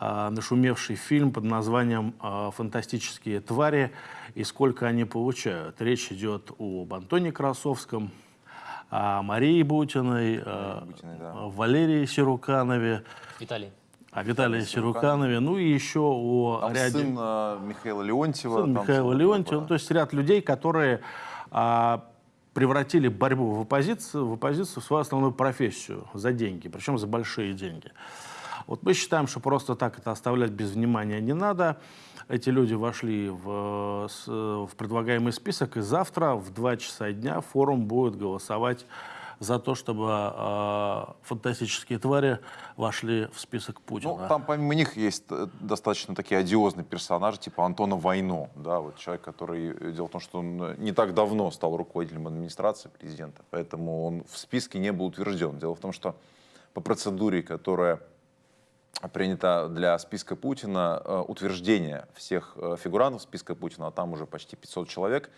нашумевший фильм под названием «Фантастические твари и сколько они получают». Речь идет об Антоне Красовском, о Марии Бутиной, Бутиной да. Валерии Сируканове. Виталий о Виталии Сируканове, ну и еще о там ряде... сын э, Михаила Леонтьева. Сын Михаила Леонтьева, ну, то есть ряд людей, которые а, превратили борьбу в оппозицию, в оппозицию в свою основную профессию за деньги, причем за большие деньги. Вот мы считаем, что просто так это оставлять без внимания не надо. Эти люди вошли в, в предлагаемый список, и завтра в 2 часа дня форум будет голосовать за то, чтобы э, фантастические твари вошли в список Путина. Ну, там помимо них есть э, достаточно такие одиозные персонажи, типа Антона Войно, да, вот человек, который, э, дело в том, что он э, не так давно стал руководителем администрации президента, поэтому он в списке не был утвержден. Дело в том, что по процедуре, которая принята для списка Путина, утверждение всех фигурантов списка Путина, а там уже почти 500 человек,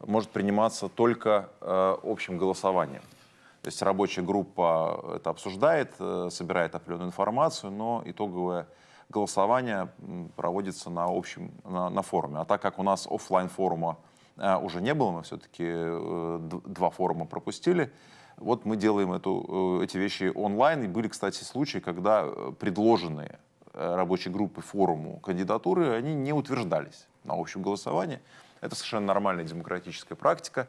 может приниматься только общим голосованием. То есть рабочая группа это обсуждает, э, собирает определенную информацию, но итоговое голосование проводится на общем, на, на форуме. А так как у нас офлайн форума э, уже не было, мы все-таки э, два форума пропустили, вот мы делаем эту, эти вещи онлайн. И были, кстати, случаи, когда предложенные рабочей группы форуму кандидатуры, они не утверждались на общем голосовании. Это совершенно нормальная демократическая практика.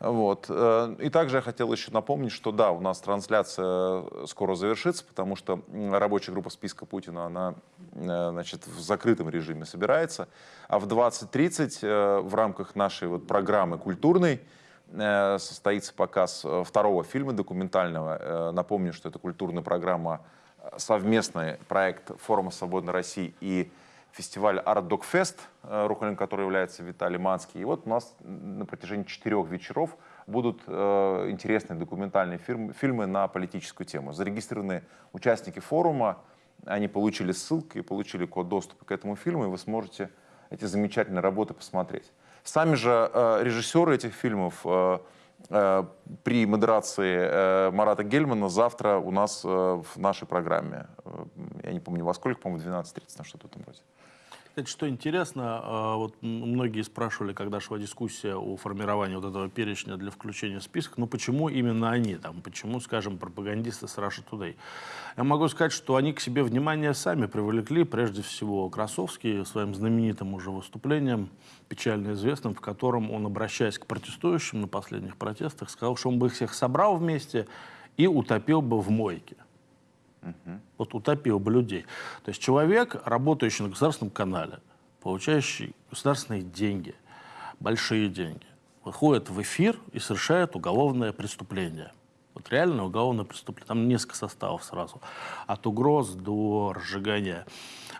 Вот. Э, и также я хотел еще напомнить, что да, у нас трансляция скоро завершится, потому что рабочая группа списка Путина, она э, значит, в закрытом режиме собирается. А в 20.30 э, в рамках нашей вот программы культурной состоится показ второго фильма документального. Напомню, что это культурная программа, совместный проект Форума Свободной России и фестиваль Art Dog Fest, э, руководителем которого является Виталий Манский. И вот у нас на протяжении четырех вечеров будут э, интересные документальные фильмы, фильмы на политическую тему. Зарегистрированные участники форума, они получили ссылки и получили код доступа к этому фильму, и вы сможете эти замечательные работы посмотреть. Сами же э, режиссеры этих фильмов э, э, при модерации э, Марата Гельмана завтра у нас э, в нашей программе. Э, я не помню во сколько, по-моему, 12.30, на что-то в этом роде. Кстати, что интересно, э, вот многие спрашивали, когда шла дискуссия о формировании вот этого перечня для включения в список, ну почему именно они, там, почему, скажем, пропагандисты с Russia Today? Я могу сказать, что они к себе внимание сами привлекли, прежде всего Красовский своим знаменитым уже выступлением, печально известным, в котором он, обращаясь к протестующим на последних протестах, сказал, что он бы их всех собрал вместе и утопил бы в мойке. Вот утопил бы людей. То есть человек, работающий на государственном канале, получающий государственные деньги, большие деньги, выходит в эфир и совершает уголовное преступление. Вот реально уголовное преступление. Там несколько составов сразу. От угроз до разжигания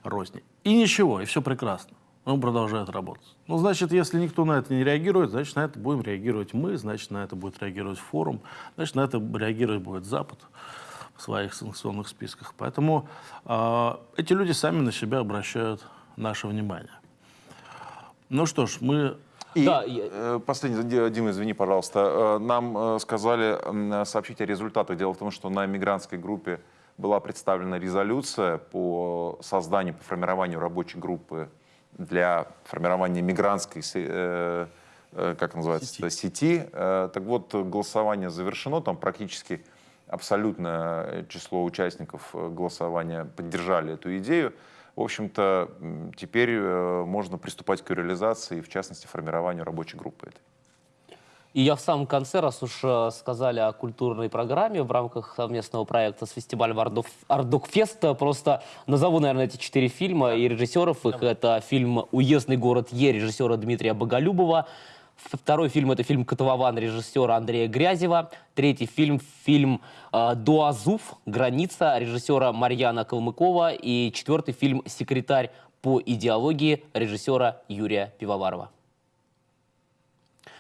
розни. И ничего, и все прекрасно. Он продолжает работать. Ну, значит, если никто на это не реагирует, значит, на это будем реагировать мы, значит, на это будет реагировать форум, значит, на это реагировать будет Запад в своих санкционных списках. Поэтому э, эти люди сами на себя обращают наше внимание. Ну что ж, мы И Да, я- э, последний, Ди- Дима, извини, пожалуйста. Э, Нам э, сказали сообщить о результатах. Дело в том, что на мигрантской группе была представлена резолюция по созданию, по формированию рабочей группы для формирования мигрантской, э, как называется, Сети. сети. Так вот, голосование завершено, там практически абсолютное число участников э, голосования поддержали эту идею. В общем-то, теперь э, можно приступать к ее реализации, в частности, формированию рабочей группы этой. И я в самом конце, раз уж э, сказали о культурной программе в рамках совместного проекта с фестивалем Артдок, Артдокфест, э, просто назову, наверное, эти четыре фильма и режиссеров их. Это фильм «Уездный город Е» режиссера Дмитрия Боголюбова. Второй фильм – это фильм «Котлован» режиссера Андрея Грязева. Третий фильм – фильм э, «Дуазуф. Граница» режиссера Марьяна Калмыкова. И четвертый фильм «Секретарь по идеологии» режиссера Юрия Пивоварова.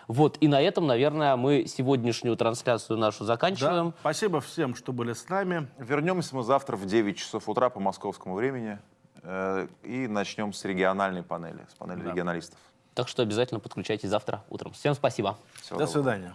Вот, и на этом, наверное, мы сегодняшнюю трансляцию нашу да, заканчиваем. спасибо всем, что были с нами. Вернемся мы завтра в 9 часов утра по московскому времени э, и начнем с региональной панели, с панели Да. регионалистов. Так что обязательно подключайтесь завтра утром. Всем спасибо. Всего До доброго. свидания.